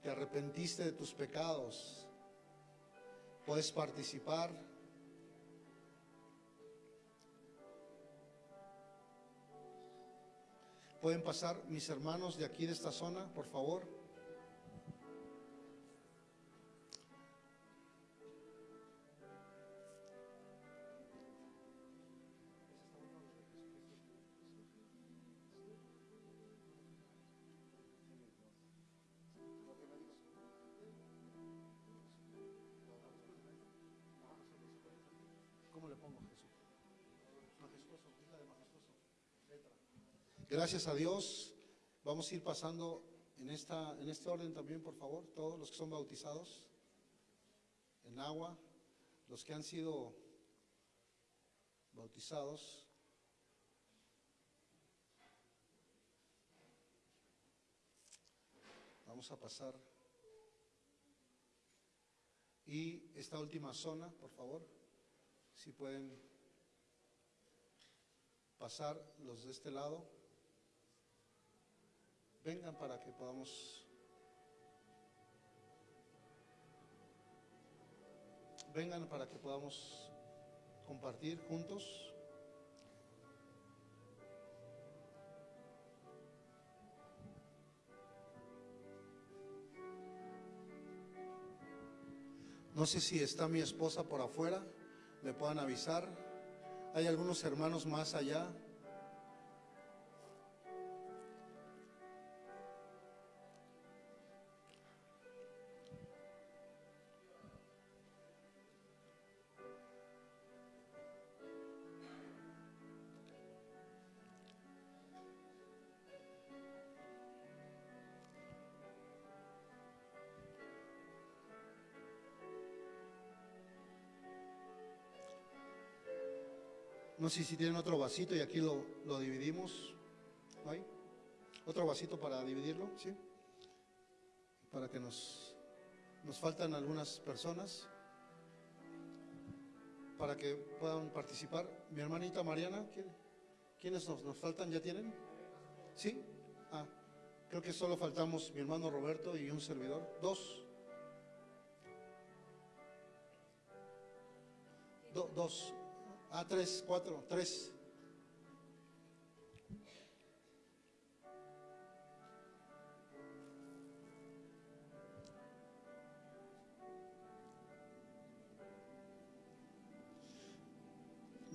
B: te arrepentiste de tus pecados, puedes participar. Pueden pasar mis hermanos de aquí de esta zona, por favor. Gracias a Dios. Vamos a ir pasando en, esta, en este orden también, por favor, todos los que son bautizados en agua, los que han sido bautizados. Vamos a pasar. Y esta última zona, por favor, si pueden pasar los de este lado. Vengan para que podamos... Vengan para que podamos compartir juntos. No sé si está mi esposa por afuera, me puedan avisar. Hay algunos hermanos más allá. No sé si tienen otro vasito y aquí lo, lo dividimos. ¿No hay? ¿Otro vasito para dividirlo? ¿Sí? Para que nos, nos faltan algunas personas. Para que puedan participar. Mi hermanita Mariana, ¿quién- ¿quiénes nos, nos faltan? ¿Ya tienen? ¿Sí? Ah, creo que solo faltamos mi hermano Roberto y un servidor. Dos. Do- dos. Ah, tres, cuatro, tres.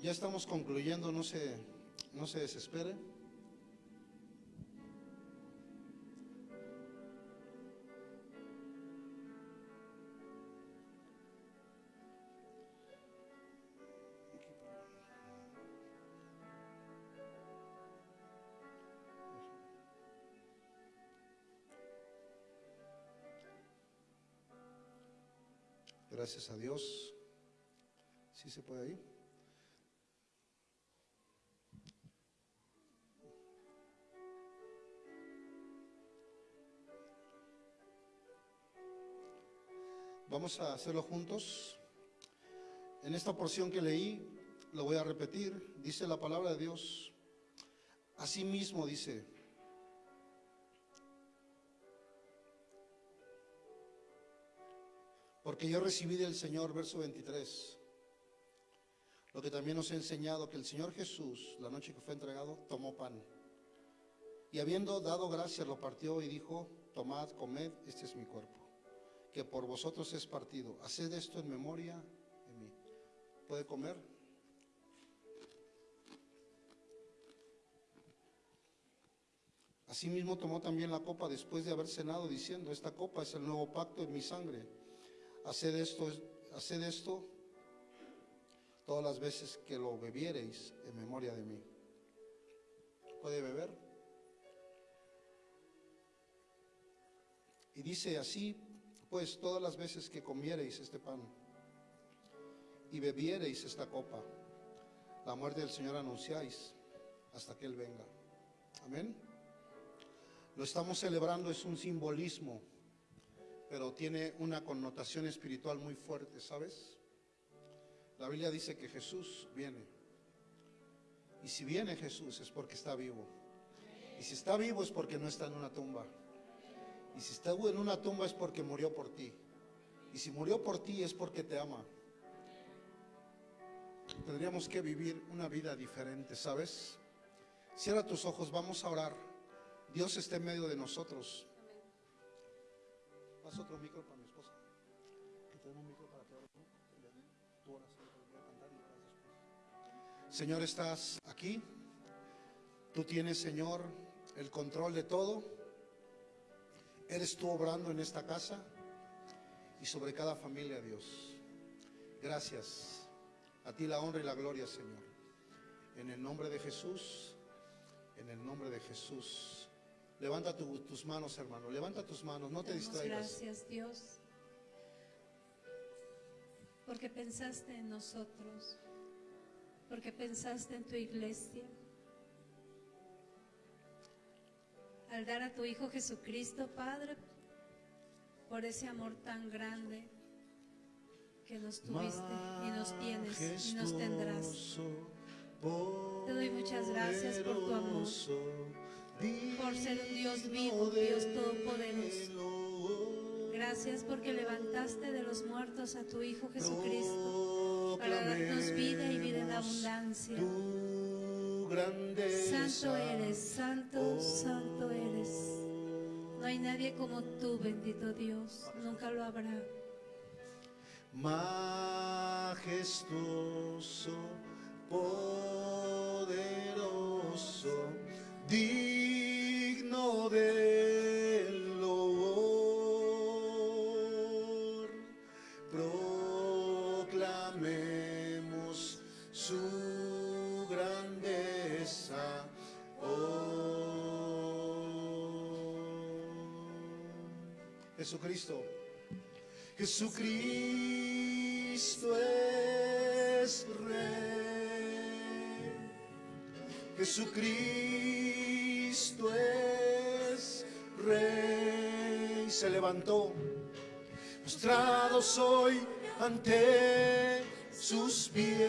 B: Ya estamos concluyendo, no se, no se desespere. Gracias a Dios. ¿Sí se puede ir? Vamos a hacerlo juntos. En esta porción que leí, lo voy a repetir, dice la palabra de Dios. Asimismo dice, porque yo recibí del Señor, verso 23, lo que también nos ha enseñado que el Señor Jesús, la noche que fue entregado, tomó pan. Y habiendo dado gracias, lo partió y dijo, tomad, comed, este es mi cuerpo, que por vosotros es partido. Haced esto en memoria de mí. ¿Puede comer? Asimismo tomó también la copa después de haber cenado, diciendo, esta copa es el nuevo pacto en mi sangre. Haced esto, haced esto todas las veces que lo bebiereis en memoria de mí. ¿Puede beber? Y dice así, pues todas las veces que comiereis este pan y bebiereis esta copa, la muerte del Señor anunciáis hasta que Él venga. Amén. Lo estamos celebrando, es un simbolismo, pero tiene una connotación espiritual muy fuerte, ¿sabes? La Biblia dice que Jesús viene. Y si viene Jesús es porque está vivo. Y si está vivo es porque no está en una tumba. Y si está en una tumba es porque murió por ti. Y si murió por ti es porque te ama. Tendríamos que vivir una vida diferente, ¿sabes? Cierra tus ojos, vamos a orar. Dios está en medio de nosotros. Pasa otro micro para mi esposa. Que tenemos un micro para que. Tú oras. Señor, estás aquí. Tú tienes, Señor, el control de todo. Eres tú obrando en esta casa y sobre cada familia, Dios. Gracias. A ti la honra y la gloria, Señor. En el nombre de Jesús, en el nombre de Jesús. Levanta tu- tus manos, hermano. Levanta tus manos, no te distraigas.
D: gracias, Dios, porque pensaste en nosotros, porque pensaste en tu iglesia. Al dar a tu Hijo Jesucristo, Padre, por ese amor tan grande que nos tuviste y nos tienes y nos tendrás. Te doy muchas gracias por tu amor, por ser un Dios vivo, Dios todopoderoso. Gracias porque levantaste de los muertos a tu Hijo Jesucristo para darnos vida y vida en abundancia. Santo eres, santo, santo eres. No hay nadie como tú, bendito Dios. Nunca lo habrá.
B: majestuoso, poderoso, digno de loor. Proclamemos su grandeza. Oh. Jesucristo. Jesucristo es Rey. Jesucristo es Rey. Se levantó. Postrado soy ante sus pies.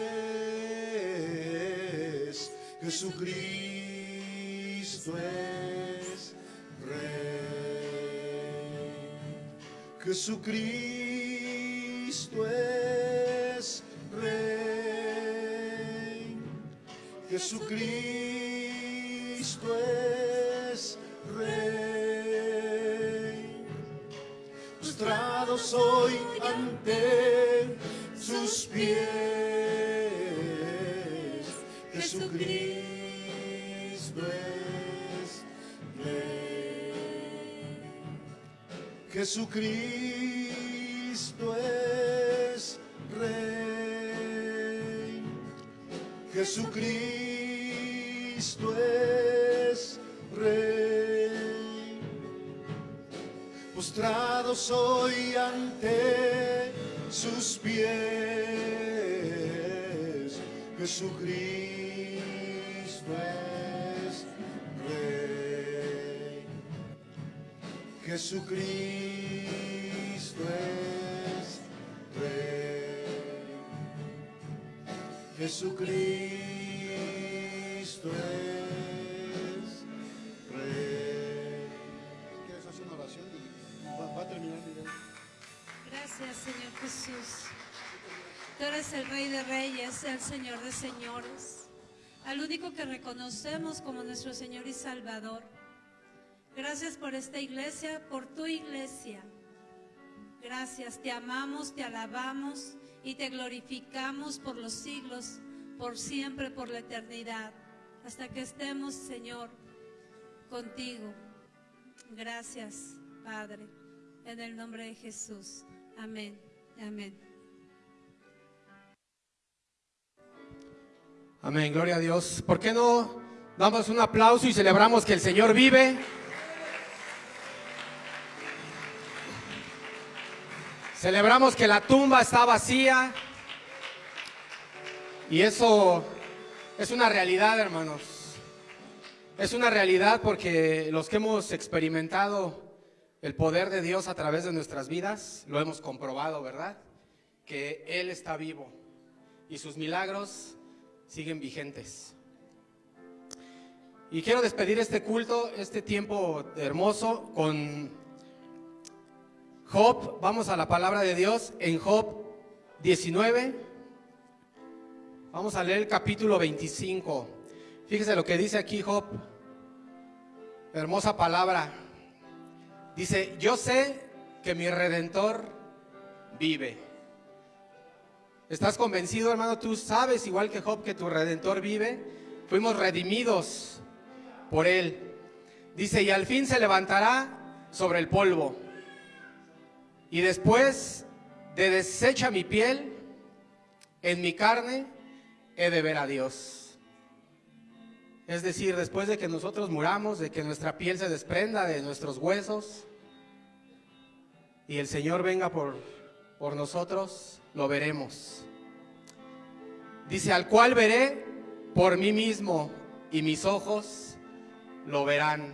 B: Jesucristo es Rey. Jesucristo es Rey. Jesucristo es soy ante sus pies. Jesucristo es Rey. Jesucristo es Rey. Jesucristo es Postrado soy ante sus pies. Jesucristo es Rey. Jesucristo es Rey. Jesucristo
D: Gracias, Señor Jesús. Tú eres el Rey de Reyes, el Señor de Señores, al único que reconocemos como nuestro Señor y Salvador. Gracias por esta iglesia, por tu iglesia. Gracias, te amamos, te alabamos y te glorificamos por los siglos, por siempre, por la eternidad, hasta que estemos, Señor, contigo. Gracias, Padre, en el nombre de Jesús. Amén. Amén.
E: Amén, gloria a Dios. ¿Por qué no damos un aplauso y celebramos que el Señor vive? Celebramos que la tumba está vacía. Y eso es una realidad, hermanos. Es una realidad porque los que hemos experimentado el poder de Dios a través de nuestras vidas, lo hemos comprobado, ¿verdad? Que Él está vivo y sus milagros siguen vigentes. Y quiero despedir este culto, este tiempo hermoso con Job. Vamos a la palabra de Dios en Job 19. Vamos a leer el capítulo 25. Fíjese lo que dice aquí Job. Hermosa palabra. Dice, yo sé que mi redentor vive. ¿Estás convencido, hermano? Tú sabes, igual que Job, que tu redentor vive. Fuimos redimidos por él. Dice, y al fin se levantará sobre el polvo. Y después de deshecha mi piel, en mi carne he de ver a Dios. Es decir, después de que nosotros muramos, de que nuestra piel se desprenda de nuestros huesos y el Señor venga por, por nosotros, lo veremos. Dice, al cual veré por mí mismo y mis ojos lo verán.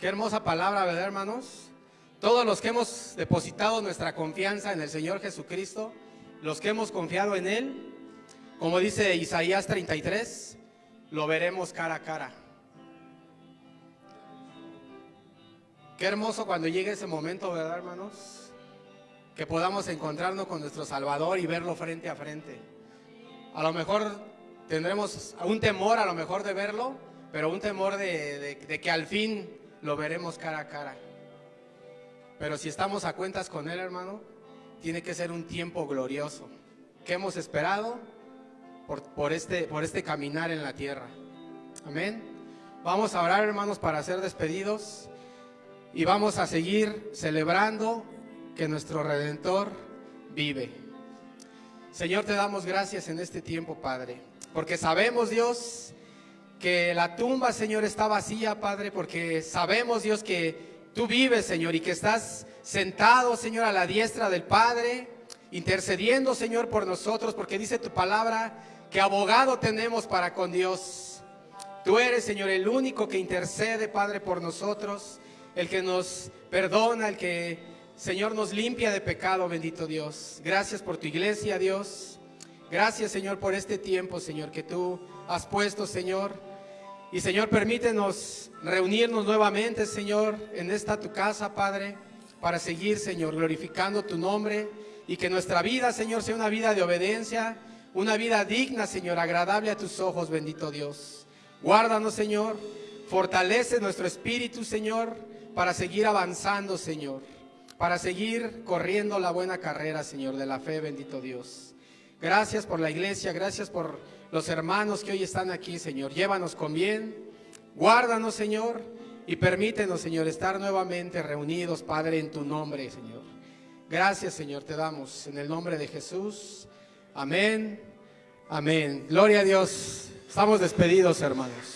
E: Qué hermosa palabra, ¿verdad, hermanos? Todos los que hemos depositado nuestra confianza en el Señor Jesucristo, los que hemos confiado en Él, como dice Isaías 33, lo veremos cara a cara. Qué hermoso cuando llegue ese momento, ¿verdad, hermanos? Que podamos encontrarnos con nuestro Salvador y verlo frente a frente. A lo mejor tendremos un temor, a lo mejor de verlo, pero un temor de, de- que al fin lo veremos cara a cara. Pero si estamos a cuentas con Él, hermano, tiene que ser un tiempo glorioso que hemos esperado por, este, por este caminar en la tierra. Amén. Vamos a orar, hermanos, para ser despedidos y vamos a seguir celebrando que nuestro Redentor vive. Señor, te damos gracias en este tiempo, Padre, porque sabemos, Dios, que la tumba, Señor, está vacía, Padre, porque sabemos, Dios, que tú vives, Señor, y que estás sentado, Señor, a la diestra del Padre, intercediendo, Señor, por nosotros, porque dice tu palabra que abogado tenemos para con Dios. Tú eres, Señor, el único que intercede, Padre, por nosotros, el que nos perdona, el que, Señor, nos limpia de pecado, bendito Dios. Gracias por tu iglesia, Dios. Gracias, Señor, por este tiempo, Señor, que tú has puesto, Señor. Y, Señor, permítenos reunirnos nuevamente, Señor, en esta tu casa, Padre, para seguir, Señor, glorificando tu nombre y que nuestra vida, Señor, sea una vida de obediencia, una vida digna, Señor, agradable a tus ojos, bendito Dios. Guárdanos, Señor. Fortalece nuestro espíritu, Señor, para seguir avanzando, Señor. Para seguir corriendo la buena carrera, Señor, de la fe, bendito Dios. Gracias por la iglesia, gracias por los hermanos que hoy están aquí, Señor. Llévanos con bien. Guárdanos, Señor, y permítenos, Señor, estar nuevamente reunidos, Padre, en tu nombre, Señor. Gracias, Señor, te damos en el nombre de Jesús. Amén. Amén. Gloria a Dios. Estamos despedidos, hermanos.